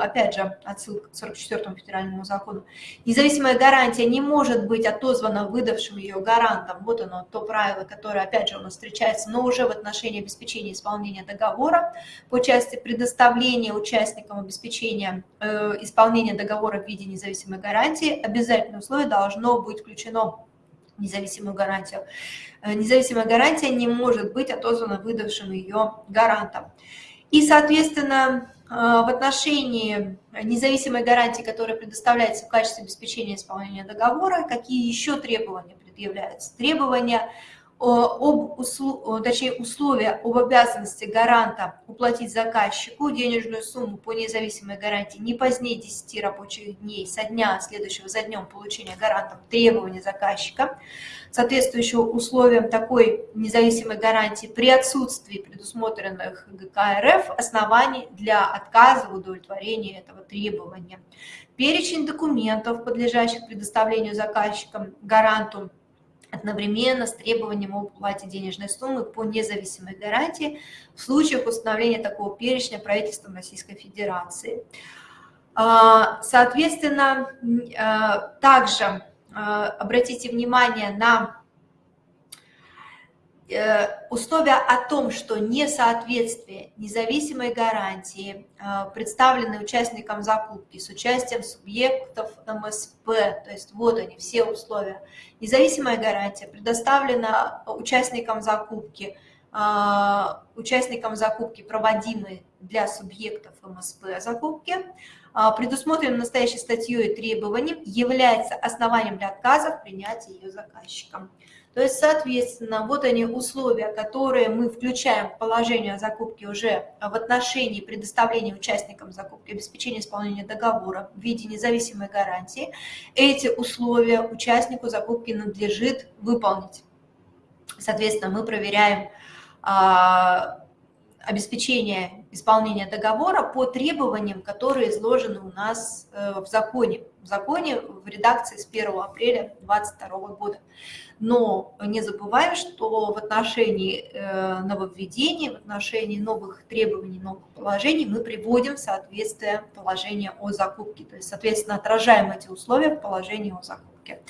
опять же, отсылка к 44 федеральному закону. Независимая гарантия не может быть отозвана выдавшим ее гарантом. Вот оно, то правило, которое, опять же, у нас встречается, но уже в отношении обеспечения исполнения договора по части предоставления участникам участникам обеспечения э, исполнения договора в виде независимой гарантии, обязательное условие должно быть включено в независимую гарантию. Э, независимая гарантия не может быть отозвана выдавшим ее гарантом. И, соответственно, э, в отношении независимой гарантии, которая предоставляется в качестве обеспечения исполнения договора, какие еще требования предъявляются? Требования об услу, точнее, условия об обязанности гаранта уплатить заказчику денежную сумму по независимой гарантии не позднее 10 рабочих дней со дня, следующего за днем получения гарантом требования заказчика, соответствующего условиям такой независимой гарантии при отсутствии предусмотренных ГК РФ оснований для отказа в удовлетворении этого требования. Перечень документов, подлежащих предоставлению заказчикам гаранту, одновременно с требованием об уплате денежной суммы по независимой гарантии в случаях установления такого перечня правительством Российской Федерации. А, соответственно, а, также а, обратите внимание на условия о том, что несоответствие независимой гарантии, э, представленной участникам закупки с участием субъектов МСП, то есть вот они, все условия. Независимая гарантия предоставлена участникам закупки, э, участникам закупки, проводимой для субъектов МСП закупки, предусмотренным настоящей статьей требованием, является основанием для отказа в принятии ее заказчиком. То есть, соответственно, вот они условия, которые мы включаем в положение о закупке уже в отношении предоставления участникам закупки обеспечения исполнения договора в виде независимой гарантии. Эти условия участнику закупки надлежит выполнить. Соответственно, мы проверяем а, обеспечение исполнения договора по требованиям, которые изложены у нас э, в законе, в законе в редакции с 1 апреля 2022 года. Но не забываем, что в отношении э, нововведений, в отношении новых требований, новых положений мы приводим в соответствие положения о закупке. То есть, соответственно, отражаем эти условия в положении о закупке.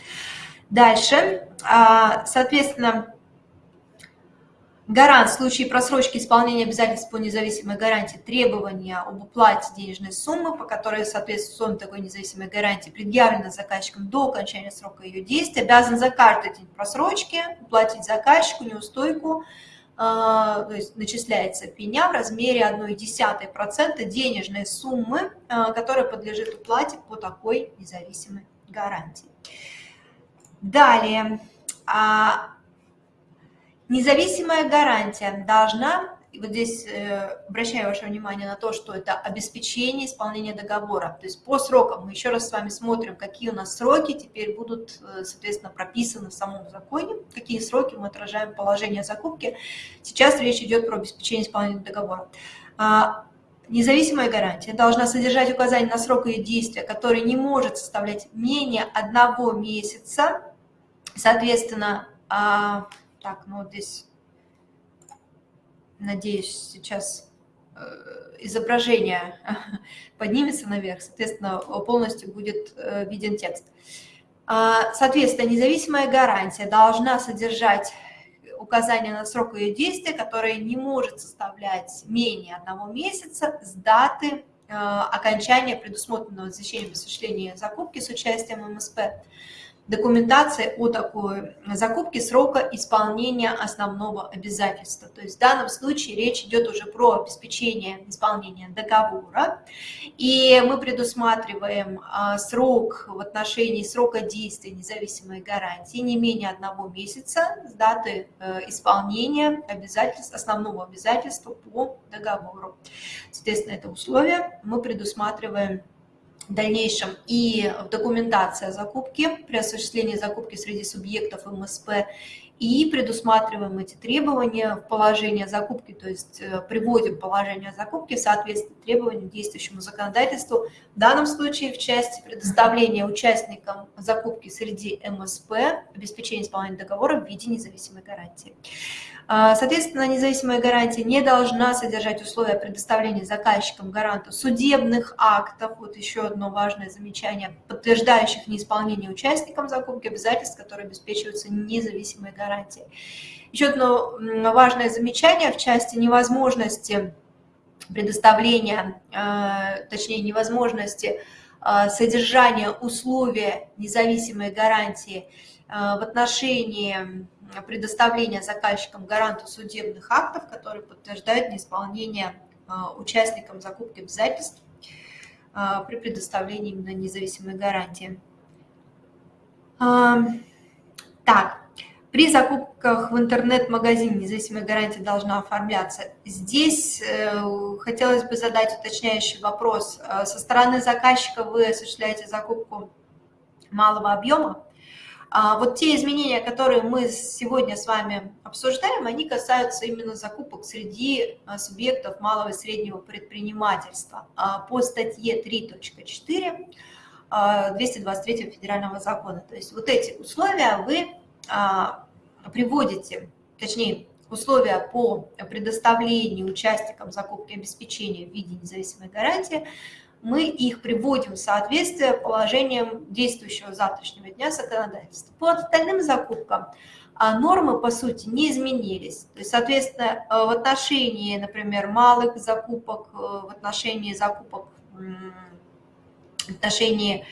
Дальше, а, соответственно, Гарант в случае просрочки исполнения обязательств по независимой гарантии требования об уплате денежной суммы, по которой соответствует такой независимой гарантии, предъявлена заказчиком до окончания срока ее действия, обязан за каждый день просрочки уплатить заказчику неустойку, а, то есть начисляется пеня в размере 1,1% денежной суммы, а, которая подлежит уплате по такой независимой гарантии. Далее, а, Независимая гарантия должна, вот здесь э, обращаю ваше внимание на то, что это обеспечение исполнения договора. То есть по срокам мы еще раз с вами смотрим, какие у нас сроки теперь будут, э, соответственно, прописаны в самом законе, какие сроки мы отражаем положение закупки. Сейчас речь идет про обеспечение исполнения договора. А, независимая гарантия должна содержать указание на срок ее действия, который не может составлять менее одного месяца. Соответственно, а, так, ну вот здесь, надеюсь, сейчас э, изображение поднимется наверх, соответственно, полностью будет э, виден текст. А, соответственно, независимая гарантия должна содержать указание на срок ее действия, которое не может составлять менее одного месяца с даты э, окончания предусмотренного извещением осуществления закупки с участием МСП документация о такой закупке срока исполнения основного обязательства. То есть в данном случае речь идет уже про обеспечение исполнения договора. И мы предусматриваем а, срок в отношении срока действия независимой гарантии не менее одного месяца с даты э, исполнения обязательств, основного обязательства по договору. Соответственно, это условие мы предусматриваем в дальнейшем и о закупке при осуществлении закупки среди субъектов МСП и предусматриваем эти требования в положении закупки, то есть э, приводим положение закупки в соответствии требованиям действующему законодательству, в данном случае в части предоставления участникам закупки среди МСП обеспечения исполнения договора в виде независимой гарантии. А, соответственно, независимая гарантия не должна содержать условия предоставления заказчикам гаранту судебных актов, вот еще одно важное замечание, подтверждающих неисполнение участникам закупки обязательств, которые обеспечиваются независимой гарантией. Еще одно важное замечание в части невозможности предоставления, а, точнее невозможности а, содержания условия независимой гарантии в отношении предоставления заказчикам гаранту судебных актов, которые подтверждают неисполнение а, участникам закупки обязательств а, при предоставлении именно независимой гарантии. А, так, при закупках в интернет-магазине независимая гарантия должна оформляться. Здесь э, хотелось бы задать уточняющий вопрос. Со стороны заказчика вы осуществляете закупку малого объема, вот те изменения, которые мы сегодня с вами обсуждаем, они касаются именно закупок среди а, субъектов малого и среднего предпринимательства а, по статье 3.4 223 федерального закона. То есть вот эти условия вы приводите, точнее, условия по предоставлению участникам закупки обеспечения в виде независимой гарантии мы их приводим в соответствие положениям действующего завтрашнего дня законодательства. По остальным закупкам а, нормы, по сути, не изменились. То есть, соответственно, э, в отношении, например, малых закупок, э, в отношении закупок, в отношении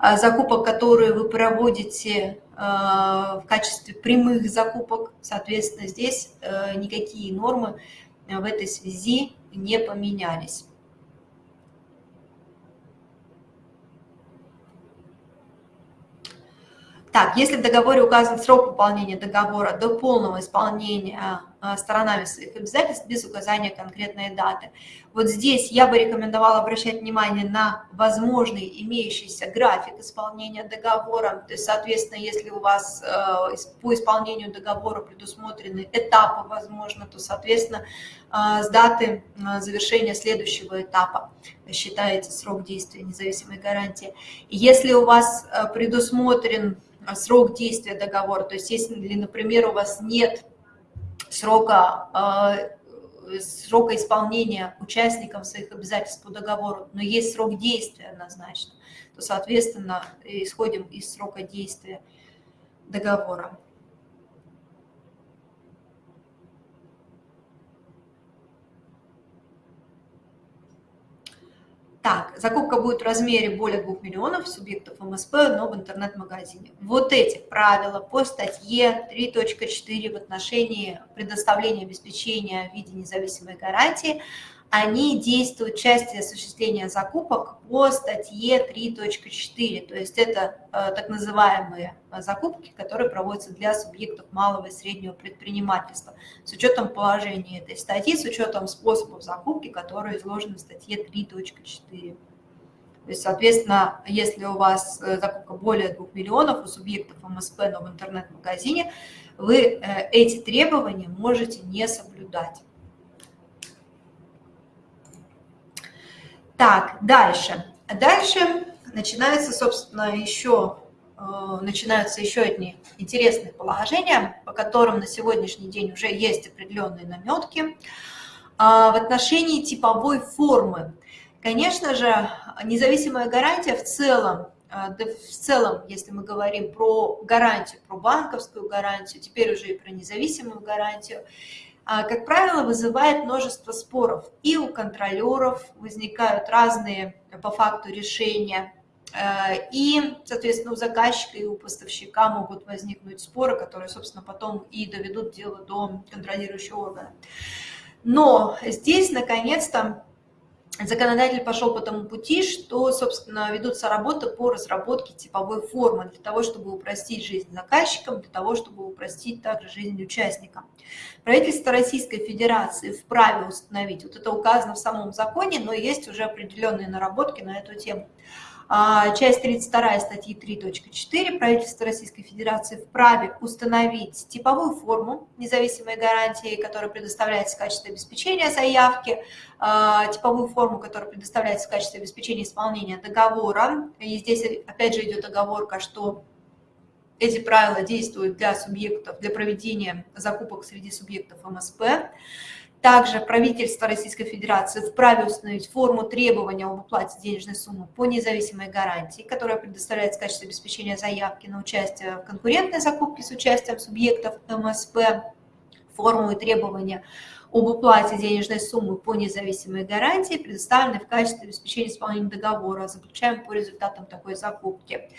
а, закупок, которые вы проводите э, в качестве прямых закупок, соответственно, здесь никакие нормы в этой связи не поменялись. Так, если в договоре указан срок выполнения договора до полного исполнения а, сторонами своих обязательств без указания конкретной даты. Вот здесь я бы рекомендовала обращать внимание на возможный имеющийся график исполнения договора. То есть, соответственно, если у вас э, по исполнению договора предусмотрены этапы, возможно, то, соответственно, э, с даты э, завершения следующего этапа считается срок действия независимой гарантии. если у вас предусмотрен а, срок действия договора. То есть если, например, у вас нет срока, а, срока исполнения участникам своих обязательств по договору, но есть срок действия однозначно, то, соответственно, исходим из срока действия договора. Так, закупка будет в размере более 2 миллионов субъектов МСП, но в интернет-магазине. Вот эти правила по статье 3.4 в отношении предоставления обеспечения в виде независимой гарантии, они действуют в части осуществления закупок по статье 3.4. То есть это э, так называемые э, закупки, которые проводятся для субъектов малого и среднего предпринимательства с учетом положения этой статьи, с учетом способов закупки, которые изложены в статье 3.4. То есть, соответственно, если у вас э, закупка более 2 миллионов у субъектов МСП, но в интернет-магазине, вы эти требования можете не соблюдать. Так, дальше. Дальше начинается, собственно, еще, э, начинаются еще одни интересные положения, по которым на сегодняшний день уже есть определенные наметки. А, в отношении типовой формы, конечно же, независимая гарантия в целом, э, да в целом, если мы говорим про гарантию, про банковскую гарантию, теперь уже и про независимую гарантию, как правило, вызывает множество споров. И у контролеров возникают разные по факту решения, э, и, соответственно, у заказчика и у поставщика могут возникнуть споры, которые, собственно, потом и доведут дело до контролирующего органа. Но здесь, наконец-то, законодатель пошел по тому пути, что, собственно, ведутся работы по разработке типовой формы для того, чтобы упростить жизнь заказчикам, для того, чтобы упростить также жизнь участникам. Правительство Российской Федерации вправе установить, вот это указано в самом законе, но есть уже определенные наработки на эту тему, часть 32 статьи 3.4 правительство Российской Федерации вправе установить типовую форму независимой гарантии, которая предоставляется в качестве обеспечения заявки, а, типовую форму, которая предоставляется в качестве обеспечения исполнения договора. И здесь опять же идет оговорка, что эти правила действуют для субъектов, для проведения закупок среди субъектов МСП. Также правительство Российской Федерации вправе установить форму требования об уплате денежной суммы по независимой гарантии, которая предоставляется в качестве обеспечения заявки на участие в конкурентной закупке с участием субъектов МСП, форму и требования об уплате денежной суммы по независимой гарантии, предоставленной в качестве обеспечения исполнения договора, заключаем по результатам такой закупки.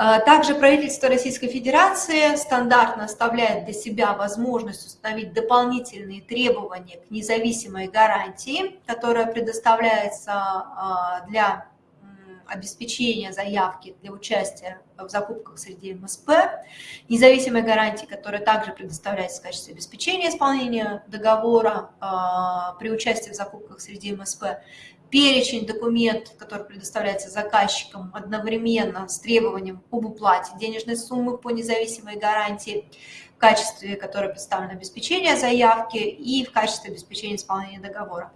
А, также правительство Российской Федерации стандартно оставляет для себя возможность установить дополнительные требования к независимой гарантии, которая предоставляется а, для обеспечения заявки для участия в закупках среди МСП, независимой гарантии, которая также предоставляется в качестве обеспечения исполнения договора э, при участии в закупках среди МСП, перечень документов, который предоставляется заказчикам одновременно с требованием об уплате денежной суммы по независимой гарантии, в качестве которой представлено обеспечение заявки и в качестве обеспечения исполнения договора.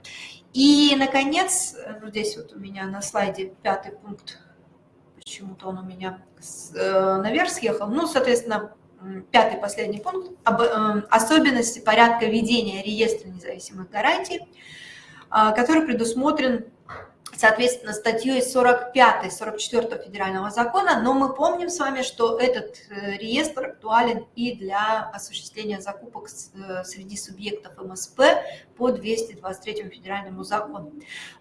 И, наконец, ну, здесь вот у меня на слайде пятый пункт, почему-то он у меня э, наверх съехал, ну, соответственно, пятый последний пункт, об, э, особенности порядка ведения реестра независимых гарантий, который предусмотрен, соответственно, статьей 45 44 федерального закона, но мы помним с вами, что этот э, реестр актуален и для осуществления закупок э, среди субъектов МСП по 223 федеральному закону.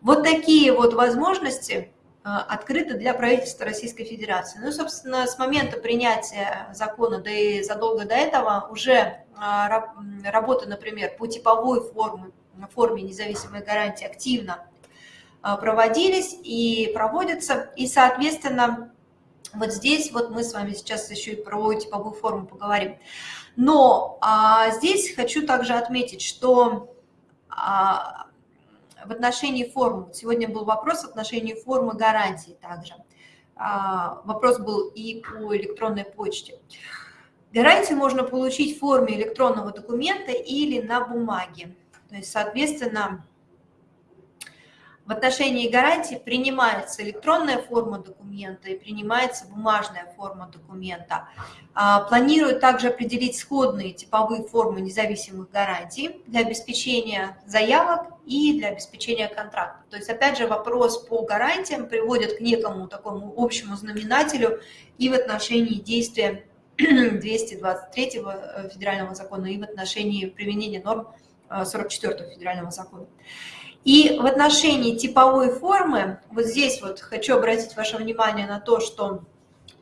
Вот такие вот возможности э, открыты для правительства Российской Федерации. Ну, собственно, с момента принятия закона, да и задолго до этого, уже работа, например, по типовой форме форме независимой гарантии активно а, проводились и проводятся. И, соответственно, вот здесь вот мы с вами сейчас еще и про типовую форму поговорим. Но а, здесь хочу также отметить, что а, в отношении формы, сегодня был вопрос в отношении формы гарантии также. А, вопрос был и по электронной почте. Гарантию можно получить в форме электронного документа или на бумаге. То есть, соответственно, в отношении гарантии принимается электронная форма документа и принимается бумажная форма документа. А, планируют также определить сходные типовые формы независимых гарантий для обеспечения заявок и для обеспечения контрактов. То есть, опять же, вопрос по гарантиям приводит к некому такому общему знаменателю и в отношении действия 223 э, федерального закона, и в отношении применения норм 44 федерального закона. И в отношении типовой формы, вот здесь вот хочу обратить ваше внимание на то, что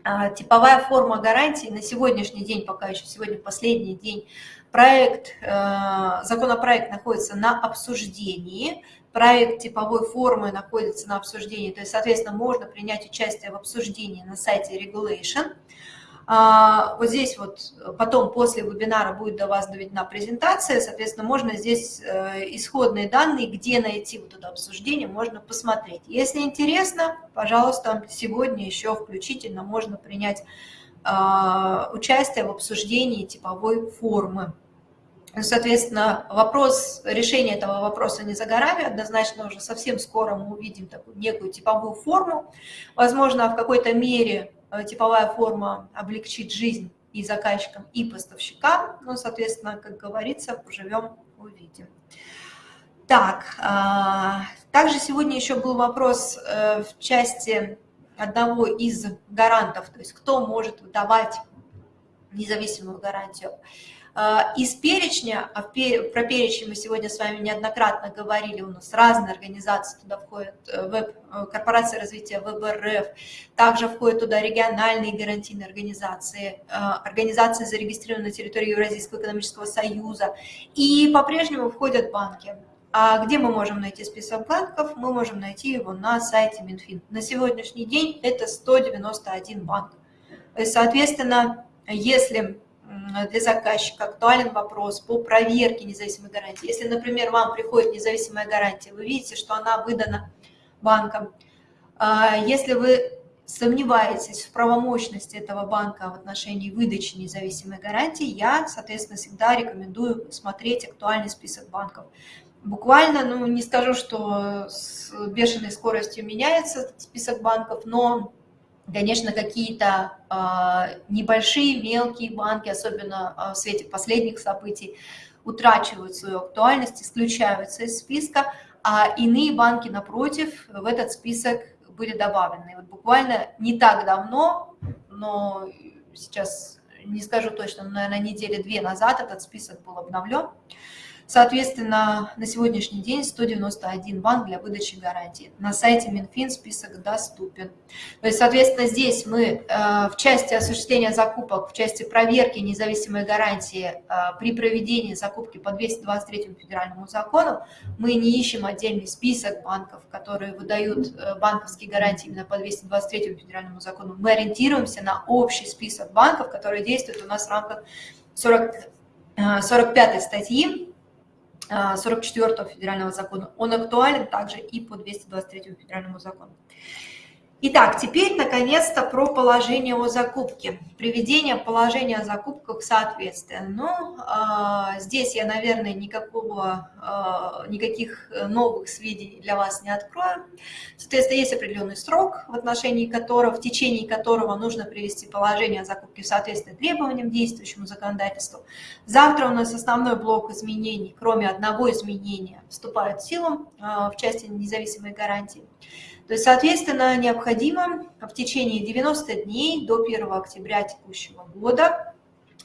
а, типовая форма гарантии на сегодняшний день, пока еще сегодня последний день, проект, э, законопроект находится на обсуждении, проект типовой формы находится на обсуждении, то есть, соответственно, можно принять участие в обсуждении на сайте Regulation. А, вот здесь вот потом после вебинара будет до вас доведена презентация, соответственно, можно здесь э, исходные данные, где найти вот это обсуждение, можно посмотреть. Если интересно, пожалуйста, сегодня еще включительно можно принять а, участие в обсуждении типовой формы. Соответственно, вопрос, решение этого вопроса не за горами, однозначно уже совсем скоро мы увидим такую некую типовую форму. Возможно, в какой-то мере Э, типовая форма облегчит жизнь и заказчикам, и поставщикам. Ну, соответственно, как говорится, поживем, увидим. Так, а, также сегодня еще был вопрос э, в части одного из гарантов, то есть кто может выдавать независимую гарантию. А, из перечня, а про перечень мы сегодня с вами неоднократно говорили, у нас разные организации туда входят, э, веб, э, корпорация развития ВБРФ, также входят туда региональные гарантийные организации, э, организации, зарегистрированные на территории Евразийского экономического союза, и по-прежнему входят банки. А где мы можем найти список банков? Мы можем найти его на сайте Минфин. На сегодняшний день это 191 банк. Соответственно, если для заказчика актуален вопрос по проверке независимой гарантии. Если, например, вам приходит независимая гарантия, вы видите, что она выдана банком, А, если вы сомневаетесь в правомощности этого банка в отношении выдачи независимой гарантии, я, соответственно, всегда рекомендую смотреть актуальный список банков. Буквально, ну, не скажу, что с бешеной скоростью меняется список банков, но, конечно, какие-то э, небольшие, мелкие банки, особенно э, в свете последних событий, утрачивают свою актуальность, исключаются из списка, а иные банки, напротив, в этот список были добавлены. Вот буквально не так давно, но сейчас не скажу точно, но, наверное, недели две назад этот список был обновлен. Соответственно, на сегодняшний день 191 банк для выдачи гарантии. На сайте Минфин список доступен. То есть, соответственно, здесь мы э, в части осуществления закупок, в части проверки независимой гарантии э, при проведении закупки по 223 федеральному закону, мы не ищем отдельный список банков, которые выдают э, банковские гарантии именно по 223 федеральному закону. Мы ориентируемся на общий список банков, которые действуют у нас в рамках 40, 45 статьи 44 федерального закона, он актуален также и по 223 федеральному закону. Итак, теперь, наконец-то, про положение о закупке. Приведение положения о закупках в соответствие. Ну, э, здесь я, наверное, никакого, э, никаких новых сведений для вас не открою. Соответственно, есть определенный срок, в отношении которого, в течение которого нужно привести положение о закупке в соответствие требованиям действующему законодательству. Завтра у нас основной блок изменений, кроме одного изменения, вступает в силу э, в части независимой гарантии. То есть, соответственно, необходимо в течение 90 дней до 1 октября текущего года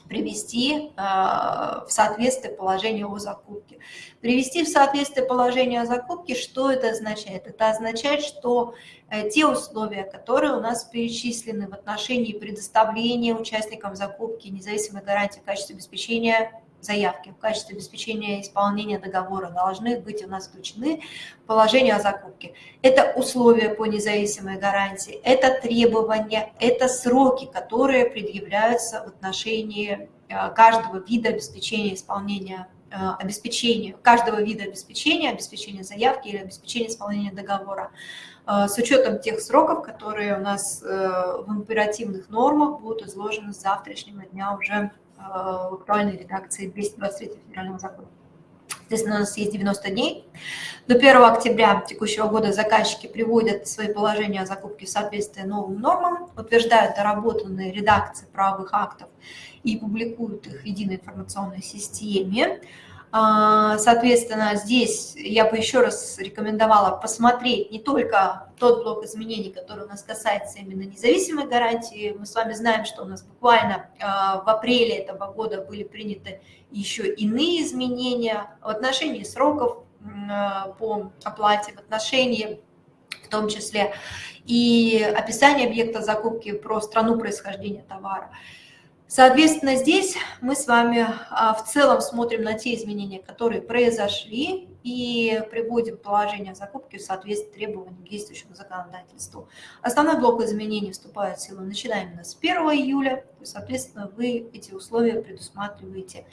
привести э, в соответствие положение о закупке. Привести в соответствие положение о закупке, что это означает? Это означает, что э, те условия, которые у нас перечислены в отношении предоставления участникам закупки независимой гарантии в качестве обеспечения заявки в качестве обеспечения исполнения договора должны быть у нас включены положения о закупке. Это условия по независимой гарантии, это требования, это сроки, которые предъявляются в отношении э, каждого вида обеспечения исполнения э, обеспечения, каждого вида обеспечения, обеспечения заявки или обеспечения исполнения договора э, с учетом тех сроков, которые у нас в императивных нормах будут изложены с завтрашнего дня уже в актуальной редакции 223 федерального закона. Соответственно, у нас есть 90 дней. До 1 октября текущего года заказчики приводят свои положения о закупке в соответствие новым нормам, утверждают доработанные редакции правовых актов и публикуют их в единой информационной системе. А, соответственно, здесь я бы еще раз рекомендовала посмотреть не только тот блок изменений, который у нас касается именно независимой гарантии. Мы с вами знаем, что у нас буквально а, в апреле этого года были приняты еще иные изменения в отношении сроков а, по оплате, в отношении в том числе и описание объекта закупки про страну происхождения товара. Соответственно, здесь мы с вами а, в целом смотрим на те изменения, которые произошли, и приводим положение закупки в соответствии требованиям к действующему законодательству. Основной блок изменений вступает в силу начиная именно с 1 июля, соответственно, вы эти условия предусматриваете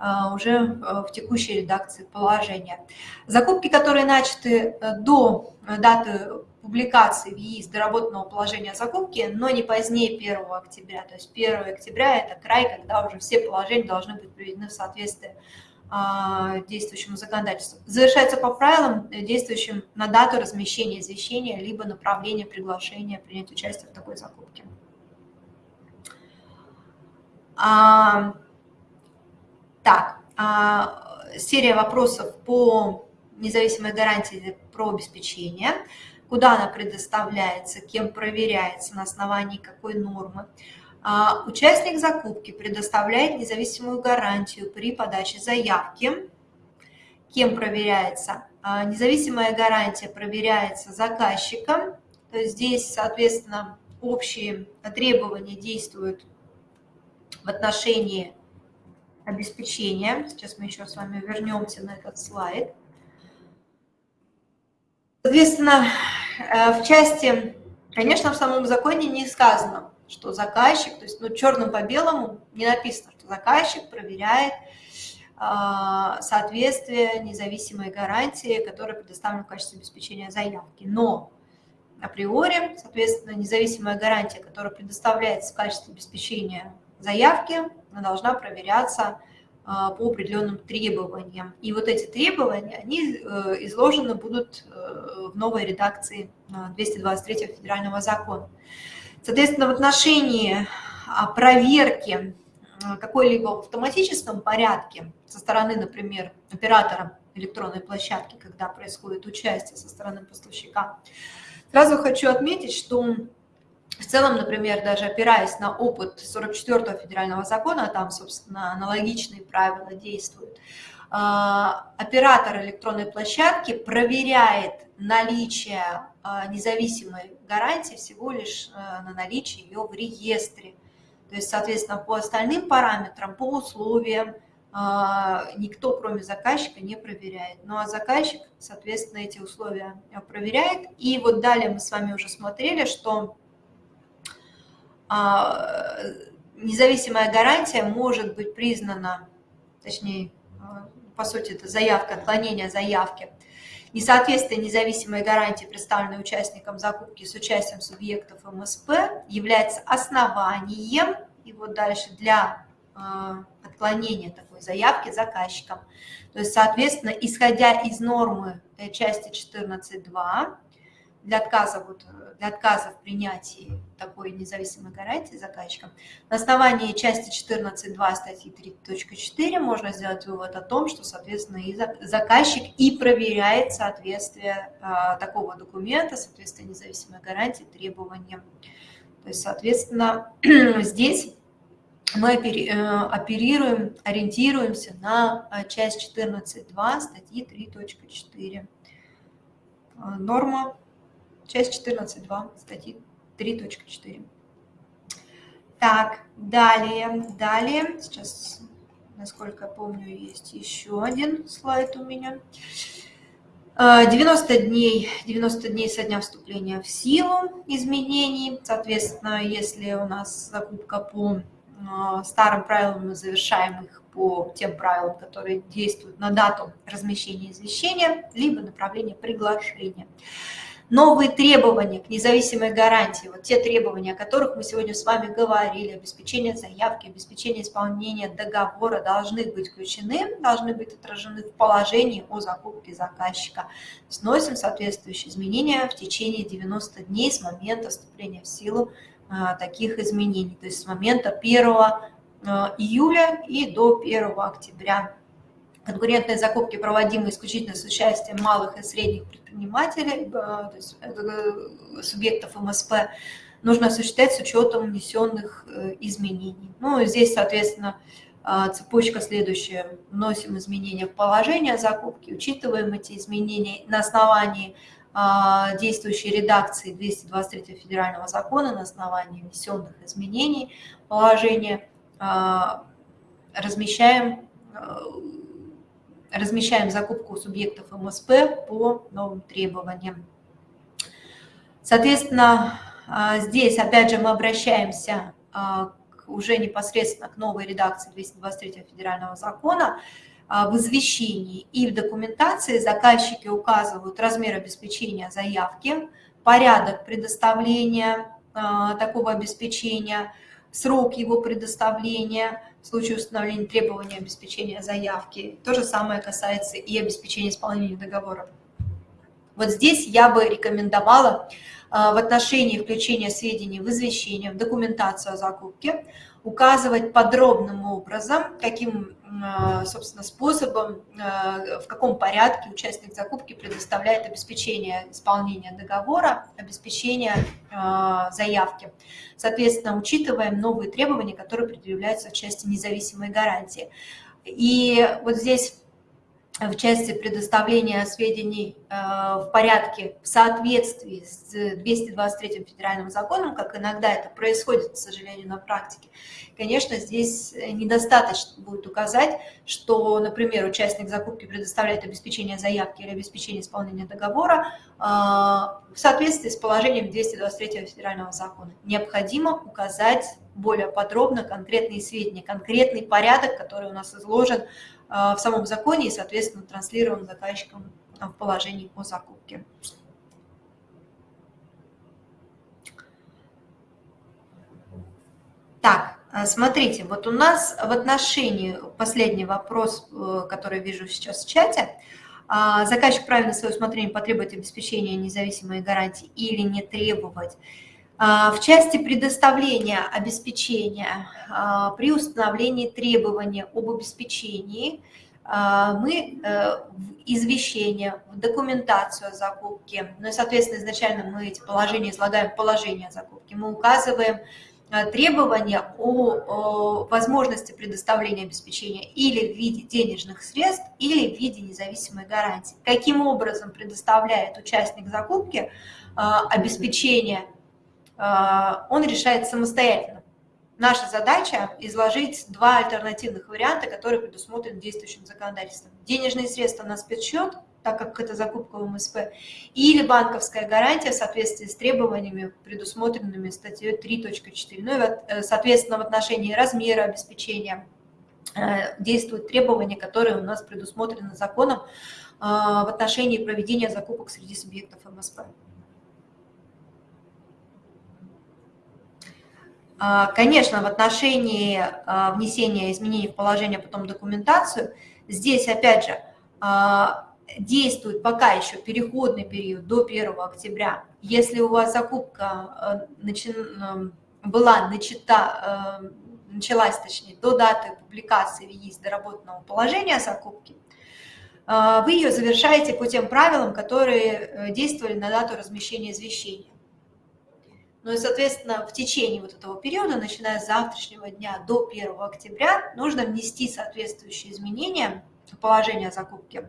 а, уже а, в текущей редакции положения. Закупки, которые начаты э, до даты публикации в ЕИС доработанного положения закупки, но не позднее 1 октября. То есть 1 октября – это край, когда уже все положения должны быть приведены в соответствие а, действующему законодательству. Завершается по правилам, э, действующим на дату размещения извещения, либо направления приглашения принять участие в такой закупке. А, так, а, серия вопросов по независимой гарантии про обеспечение куда она предоставляется, кем проверяется, на основании какой нормы. А, участник закупки предоставляет независимую гарантию при подаче заявки. Кем проверяется? А, независимая гарантия проверяется заказчиком. То есть здесь, соответственно, общие требования действуют в отношении обеспечения. Сейчас мы еще с вами вернемся на этот слайд. Соответственно, э, в части, конечно, в самом законе не сказано, что заказчик, то есть ну, черным по белому не написано, что заказчик проверяет э, соответствие независимой гарантии, которая предоставлена в качестве обеспечения заявки. Но априори. Соответственно, независимая гарантия, которая предоставляется в качестве обеспечения заявки, она должна проверяться а, по определенным требованиям. И вот эти требования, они э, изложены будут э, в новой редакции 223 федерального закона. Соответственно, в отношении а, проверки какой-либо в автоматическом порядке со стороны, например, оператора электронной площадки, когда происходит участие со стороны поставщика, сразу хочу отметить, что в целом, например, даже опираясь на опыт 44-го федерального закона, там, собственно, аналогичные правила действуют, а, оператор электронной площадки проверяет наличие а, независимой гарантии всего лишь а, на наличие ее в реестре. То есть, соответственно, по остальным параметрам, по условиям, никто, кроме заказчика, не проверяет. Ну а заказчик, соответственно, эти условия проверяет. И вот далее мы с вами уже смотрели, что независимая гарантия может быть признана, точнее, а, по сути, это заявка, отклонение заявки, несоответствие независимой гарантии, представленной участником закупки с участием субъектов МСП, является основанием, и вот дальше, для а, отклонения такой заявки заказчиком. То есть, соответственно, исходя из нормы э, части 14.2, для отказа, вот, для отказа в принятии такой независимой гарантии заказчиком, на основании части 14.2 статьи 3.4 можно сделать вывод о том, что, соответственно, и заказчик и проверяет соответствие а, такого документа, соответствие независимой гарантии требованиям. То есть, соответственно, здесь мы э, оперируем, ориентируемся на часть 14.2 статьи 3.4. Норма часть 14.2 статьи 3.4. Так, далее, далее, сейчас, насколько я помню, есть еще один слайд у меня. 90 дней, 90 дней со дня вступления в силу изменений. Соответственно, если у нас закупка по а, старым правилам, мы завершаем их по тем правилам, которые действуют на дату размещения извещения, либо направления приглашения. Новые требования к независимой гарантии, вот те требования, о которых мы сегодня с вами говорили, обеспечение заявки, обеспечение исполнения договора должны быть включены, должны быть отражены в положении о закупке заказчика. Сносим соответствующие изменения в течение 90 дней с момента вступления в силу а, таких изменений, то есть с момента 1 а, июля и до 1 октября. Конкурентные закупки, проводимые исключительно с участием малых и средних предпринимателей, э, то есть э, субъектов МСП, нужно осуществлять с учетом внесенных э, изменений. Ну, здесь, соответственно, цепочка следующая. Вносим изменения в положение закупки, учитываем эти изменения на основании действующей редакции 223 федерального закона, на основании внесенных изменений положения, размещаем размещаем закупку субъектов МСП по новым требованиям. Соответственно, а, здесь опять же мы обращаемся а, уже непосредственно к новой редакции 223 федерального закона. А, в извещении и в документации заказчики указывают размер обеспечения заявки, порядок предоставления такого обеспечения, срок его предоставления – в случае установления требований обеспечения заявки. То же самое касается и обеспечения исполнения договора. Вот здесь я бы рекомендовала а, в отношении включения сведений в извещение, в документацию о закупке, указывать подробным образом, каким, а, собственно, способом, а, в каком порядке участник закупки предоставляет обеспечение исполнения договора, обеспечение заявки. Соответственно, учитываем новые требования, которые предъявляются в части независимой гарантии. И вот здесь в части предоставления сведений в порядке в соответствии с 223 федеральным законом, как иногда это происходит, к сожалению, на практике, конечно, здесь недостаточно будет указать, что, например, участник закупки предоставляет обеспечение заявки или обеспечение исполнения договора э, в соответствии с положением 223 федерального закона. Необходимо указать более подробно конкретные сведения, конкретный порядок, который у нас изложен в самом законе и, соответственно, транслирован заказчиком в положении по закупке. Так, э, смотрите, вот у нас в отношении, последний вопрос, э, который вижу сейчас в чате, а, заказчик правильно свое усмотрение потребует обеспечения независимой гарантии или не требовать. А, в части предоставления обеспечения а, при установлении требования об обеспечении – мы э, в извещение, в документацию о закупке, ну и, соответственно, изначально мы эти положения излагаем положение о закупке, мы указываем Э, требования о возможности предоставления обеспечения или в виде денежных средств, или в виде независимой гарантии. Каким образом предоставляет участник закупки э, обеспечение, он решает самостоятельно. Наша задача изложить два альтернативных варианта, которые предусмотрены действующим законодательством. Денежные средства на спецсчет – так как это закупка в МСП, или банковская гарантия в соответствии с требованиями, предусмотренными статьей 3.4. Ну и, соответственно, в отношении размера обеспечения э, действуют требования, которые у нас предусмотрены законом э, в отношении проведения закупок среди субъектов МСП. Конечно, в отношении внесения изменений в положение, потом документацию, здесь, опять же, действует пока еще переходный период до 1 октября. Если у вас закупка э. Э, была начата, э, началась, точнее, до даты публикации есть доработанного положения закупки, вы ее завершаете по тем правилам, которые действовали на дату размещения извещения. Ну и, соответственно, в течение вот этого периода, начиная с завтрашнего дня до 1 октября, нужно внести соответствующие изменения в положение о закупке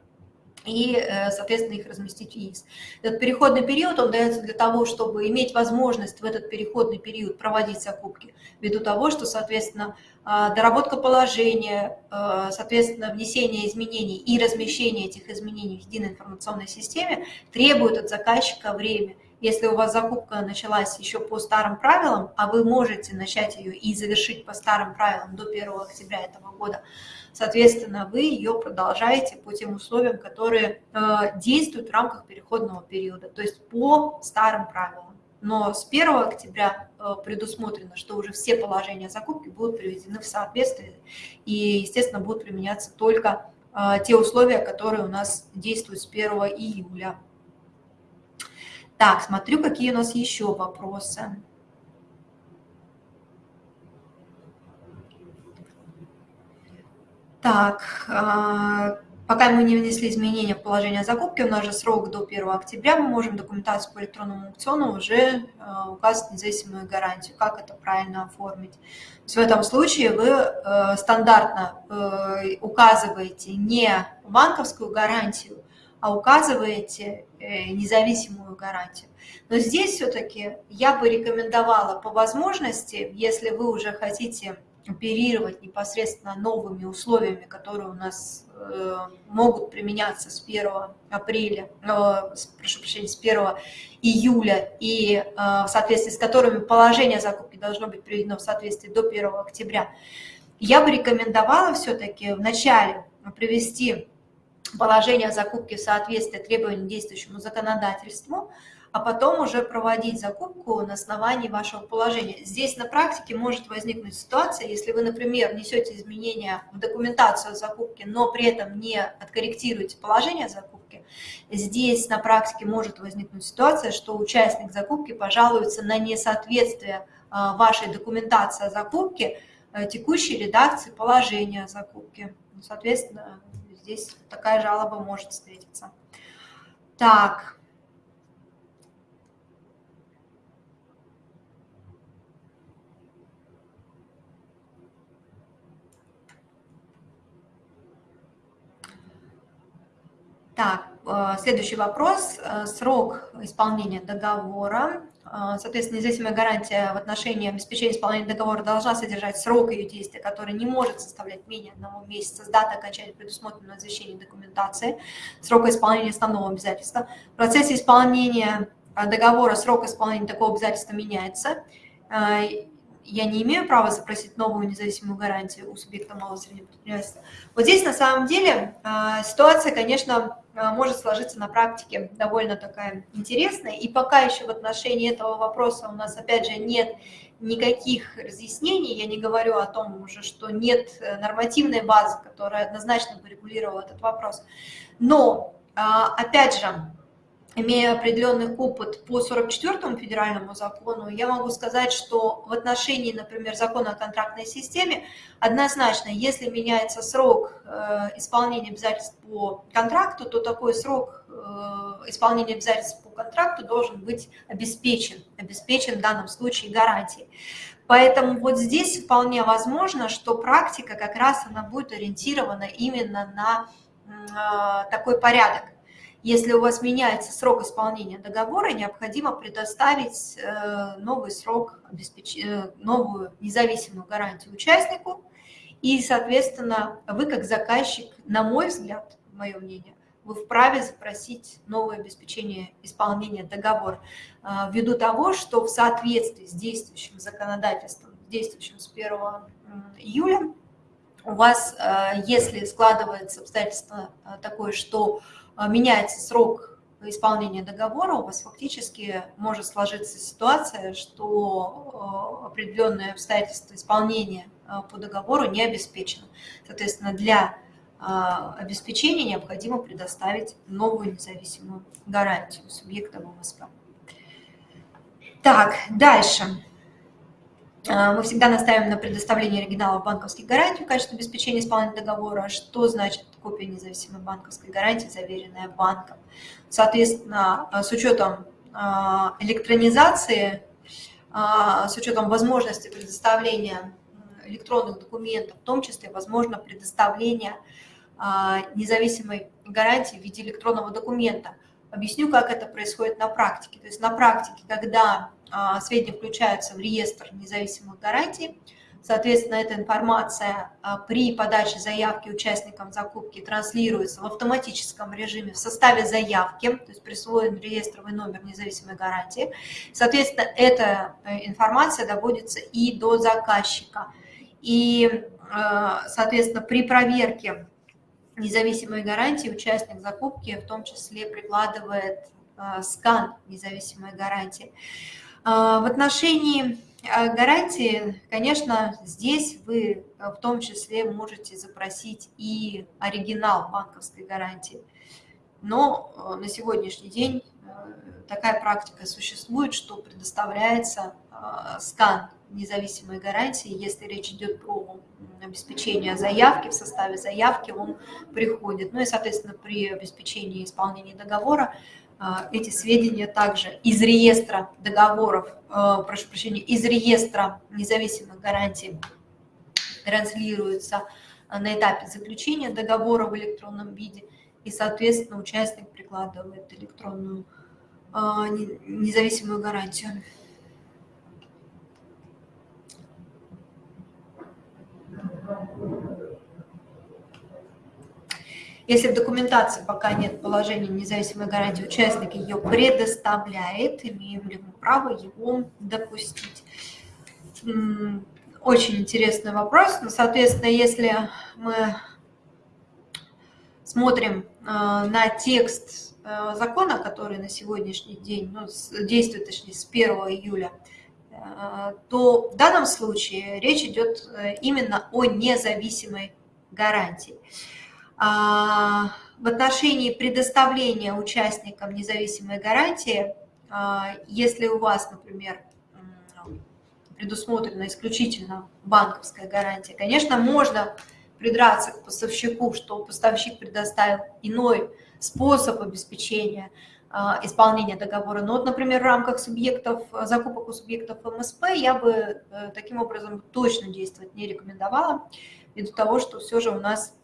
и, э, соответственно, их разместить в ЕИС. Этот переходный период, он дается для того, чтобы иметь возможность в этот переходный период проводить закупки, ввиду того, что, соответственно, а, доработка положения, а, соответственно, внесение изменений и размещение этих изменений в единой информационной системе требует от заказчика время. Если у вас закупка началась еще по старым правилам, а вы можете начать ее и завершить по старым правилам до 1 октября этого года, соответственно, вы ее продолжаете по тем условиям, которые э, действуют в рамках переходного периода, то есть по старым правилам. Но с 1 октября э, предусмотрено, что уже все положения закупки будут приведены в соответствие и, естественно, будут применяться только э, те условия, которые у нас действуют с 1 июля. Так, смотрю, какие у нас еще вопросы. Так, а, пока мы не внесли изменения в положение закупки, у нас же срок до 1 октября, мы можем документацию по электронному аукциону уже а, указать независимую гарантию. Как это правильно оформить? В этом случае вы э, стандартно э, указываете не банковскую гарантию, а указываете э, независимую гарантию. Но здесь все-таки я бы рекомендовала по возможности, если вы уже хотите оперировать непосредственно новыми условиями, которые у нас э, могут применяться с 1 апреля, э, прошу прощения, с 1 июля, и э, в соответствии с которыми положение закупки должно быть приведено в соответствии до 1 октября, я бы рекомендовала все-таки вначале привести положение закупки в соответствии требованиям действующему законодательству, а потом уже проводить закупку на основании вашего положения. Здесь на практике может возникнуть ситуация, если вы, например, несете изменения в документацию о закупке, но при этом не откорректируете положение закупки, здесь на практике может возникнуть ситуация, что участник закупки пожалуется на несоответствие а, вашей документации о закупке э, текущей редакции положения о закупке. Соответственно, здесь такая жалоба может встретиться. Так, Так, э, следующий вопрос. Э, срок исполнения договора. Э, соответственно, независимая гарантия в отношении обеспечения исполнения договора должна содержать срок ее действия, который не может составлять менее одного месяца с даты окончания предусмотренного извещения документации, срока исполнения основного обязательства. В процессе исполнения договора срок исполнения такого обязательства меняется я не имею права запросить новую независимую гарантию у субъекта малого и среднего предпринимательства. Вот здесь на самом деле а, ситуация, конечно, а, может сложиться на практике довольно такая интересная. И пока еще в отношении этого вопроса у нас, опять же, нет никаких разъяснений, я не говорю о том уже, что нет э, нормативной базы, которая однозначно бы регулировала этот вопрос. Но, опять же, имея определенный опыт по 44-му федеральному закону, я могу сказать, что в отношении, например, закона о контрактной системе, однозначно, если меняется срок э, исполнения обязательств по контракту, то такой срок э, исполнения обязательств по контракту должен быть обеспечен, обеспечен в данном случае гарантией. Поэтому вот здесь вполне возможно, что практика как раз она будет ориентирована именно на э, такой порядок. Если у вас меняется срок исполнения договора, необходимо предоставить э, новый срок, э, новую независимую гарантию участнику. И, соответственно, вы как заказчик, на мой взгляд, мое мнение, вы вправе запросить новое обеспечение исполнения договора э, ввиду того, что в соответствии с действующим законодательством, действующим с 1 июля, у вас, если складывается обстоятельство такое, что меняется срок исполнения договора, у вас фактически может сложиться ситуация, что а, определенные обстоятельства исполнения а, по договору не обеспечено. Соответственно, для обеспечения необходимо предоставить новую независимую гарантию субъекта МСП. Так, дальше. Мы всегда настаиваем на предоставлении оригиналов банковских гарантий в качестве обеспечения исполнения договора. Что значит копия независимой банковской гарантии, заверенная банком. Соответственно, с учетом а, электронизации, а, с учетом возможности предоставления электронных документов, в том числе возможно предоставление независимой гарантии в виде электронного документа. Объясню, как это происходит на практике. То есть на практике, когда сведения включаются в реестр независимых гарантий, Соответственно, эта информация а, при подаче заявки участникам закупки транслируется в автоматическом режиме в составе заявки, то есть присвоен реестровый номер независимой гарантии. Соответственно, эта э, информация доводится и до заказчика. И, а, соответственно, при проверке независимой гарантии участник закупки в том числе прикладывает а, скан независимой гарантии. В отношении гарантии, конечно, здесь вы э, в том числе можете запросить и оригинал банковской гарантии. Но э, на сегодняшний день э, такая практика существует, что предоставляется скан независимой гарантии, если речь идет про обеспечение заявки, в составе заявки он приходит. Ну и, соответственно, при обеспечении исполнения договора а, эти сведения также из реестра договоров, а, прошу прощения, из реестра независимых гарантий транслируются на этапе заключения договора в электронном виде, и, соответственно, участник прикладывает электронную а, независимую гарантию. Если в документации пока нет положения независимой гарантии, участник ее предоставляет, имеем ли мы право его допустить. Очень интересный вопрос. Но, соответственно, если мы смотрим э, на текст э, закона, который на сегодняшний день, ну, действует, точнее, с 1 июля, э, то в данном случае речь идет именно о независимой гарантии. А, в отношении предоставления участникам независимой гарантии, а, если у вас, например, предусмотрена исключительно банковская гарантия, конечно, можно придраться к поставщику, что поставщик предоставил иной способ обеспечения а, исполнения договора. Но вот, например, в рамках субъектов, закупок у субъектов МСП я бы э, таким образом точно действовать не рекомендовала, ввиду того, что все же у нас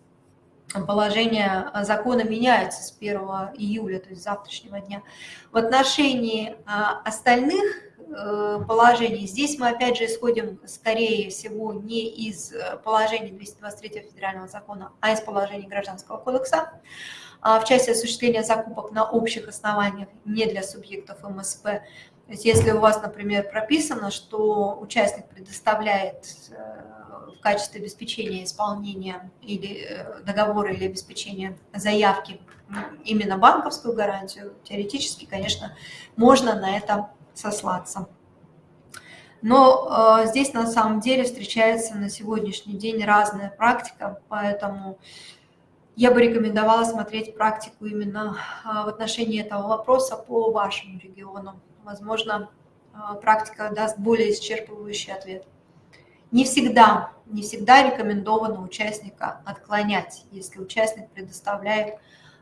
положение закона меняется с 1 июля, то есть завтрашнего дня. В отношении а, остальных э, положений, здесь мы опять же исходим, скорее всего, не из э, положений 223 федерального закона, а из положений Гражданского кодекса а, в части осуществления закупок на общих основаниях не для субъектов МСП. То есть если у вас, например, прописано, что участник предоставляет э, в качестве обеспечения исполнения или э, договора или обеспечения заявки именно банковскую гарантию, теоретически, конечно, можно на это сослаться. Но э, здесь на самом деле встречается на сегодняшний день разная практика, поэтому я бы рекомендовала смотреть практику именно в отношении этого вопроса по вашему региону возможно, а, практика даст более исчерпывающий ответ. Не всегда, не всегда рекомендовано участника отклонять, если участник предоставляет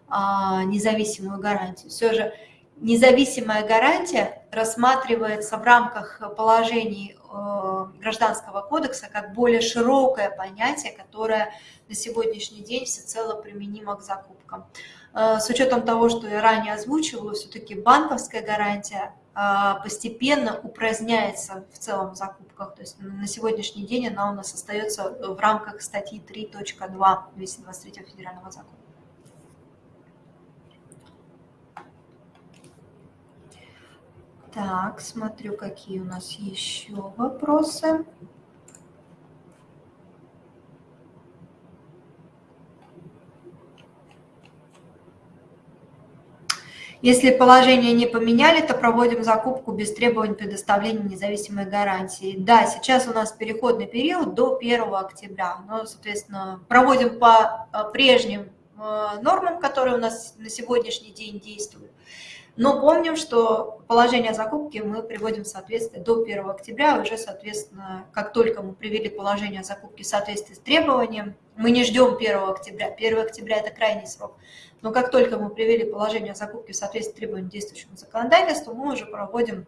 а, независимую гарантию. Все же независимая гарантия рассматривается в рамках положений а, Гражданского кодекса как более широкое понятие, которое на сегодняшний день всецело применимо к закупкам. С учетом того, что я ранее озвучивала, все-таки банковская гарантия постепенно упраздняется в целом в закупках. То есть на сегодняшний день она у нас остается в рамках статьи 3.2 223 федерального закона. Так, смотрю, какие у нас еще вопросы. Если положение не поменяли, то проводим закупку без требований предоставления независимой гарантии. Да, сейчас у нас переходный период до 1 октября. Но, соответственно, проводим по а, прежним а, нормам, которые у нас на сегодняшний день действуют. Но помним, что положение закупки мы приводим в соответствие до 1 октября. Уже, соответственно, как только мы привели положение закупки в соответствии с требованием, мы не ждем 1 октября. 1 октября – это крайний срок. Но как только мы привели положение закупки в соответствии с требованиям действующего законодательства, мы уже проводим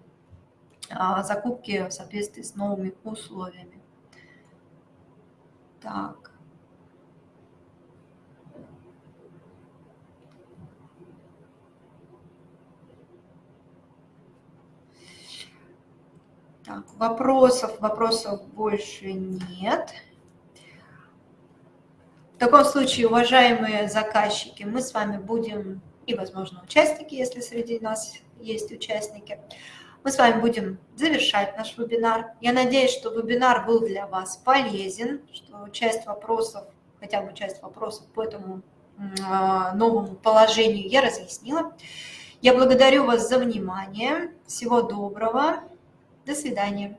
а, закупки в соответствии с новыми условиями. Так. Так, вопросов, вопросов больше нет. В таком случае, уважаемые заказчики, мы с вами будем, и, возможно, участники, если среди нас есть участники, мы с вами будем завершать наш вебинар. Я надеюсь, что вебинар был для вас полезен, что часть вопросов, хотя бы часть вопросов по этому а, новому положению я разъяснила. Я благодарю вас за внимание. Всего доброго. До свидания.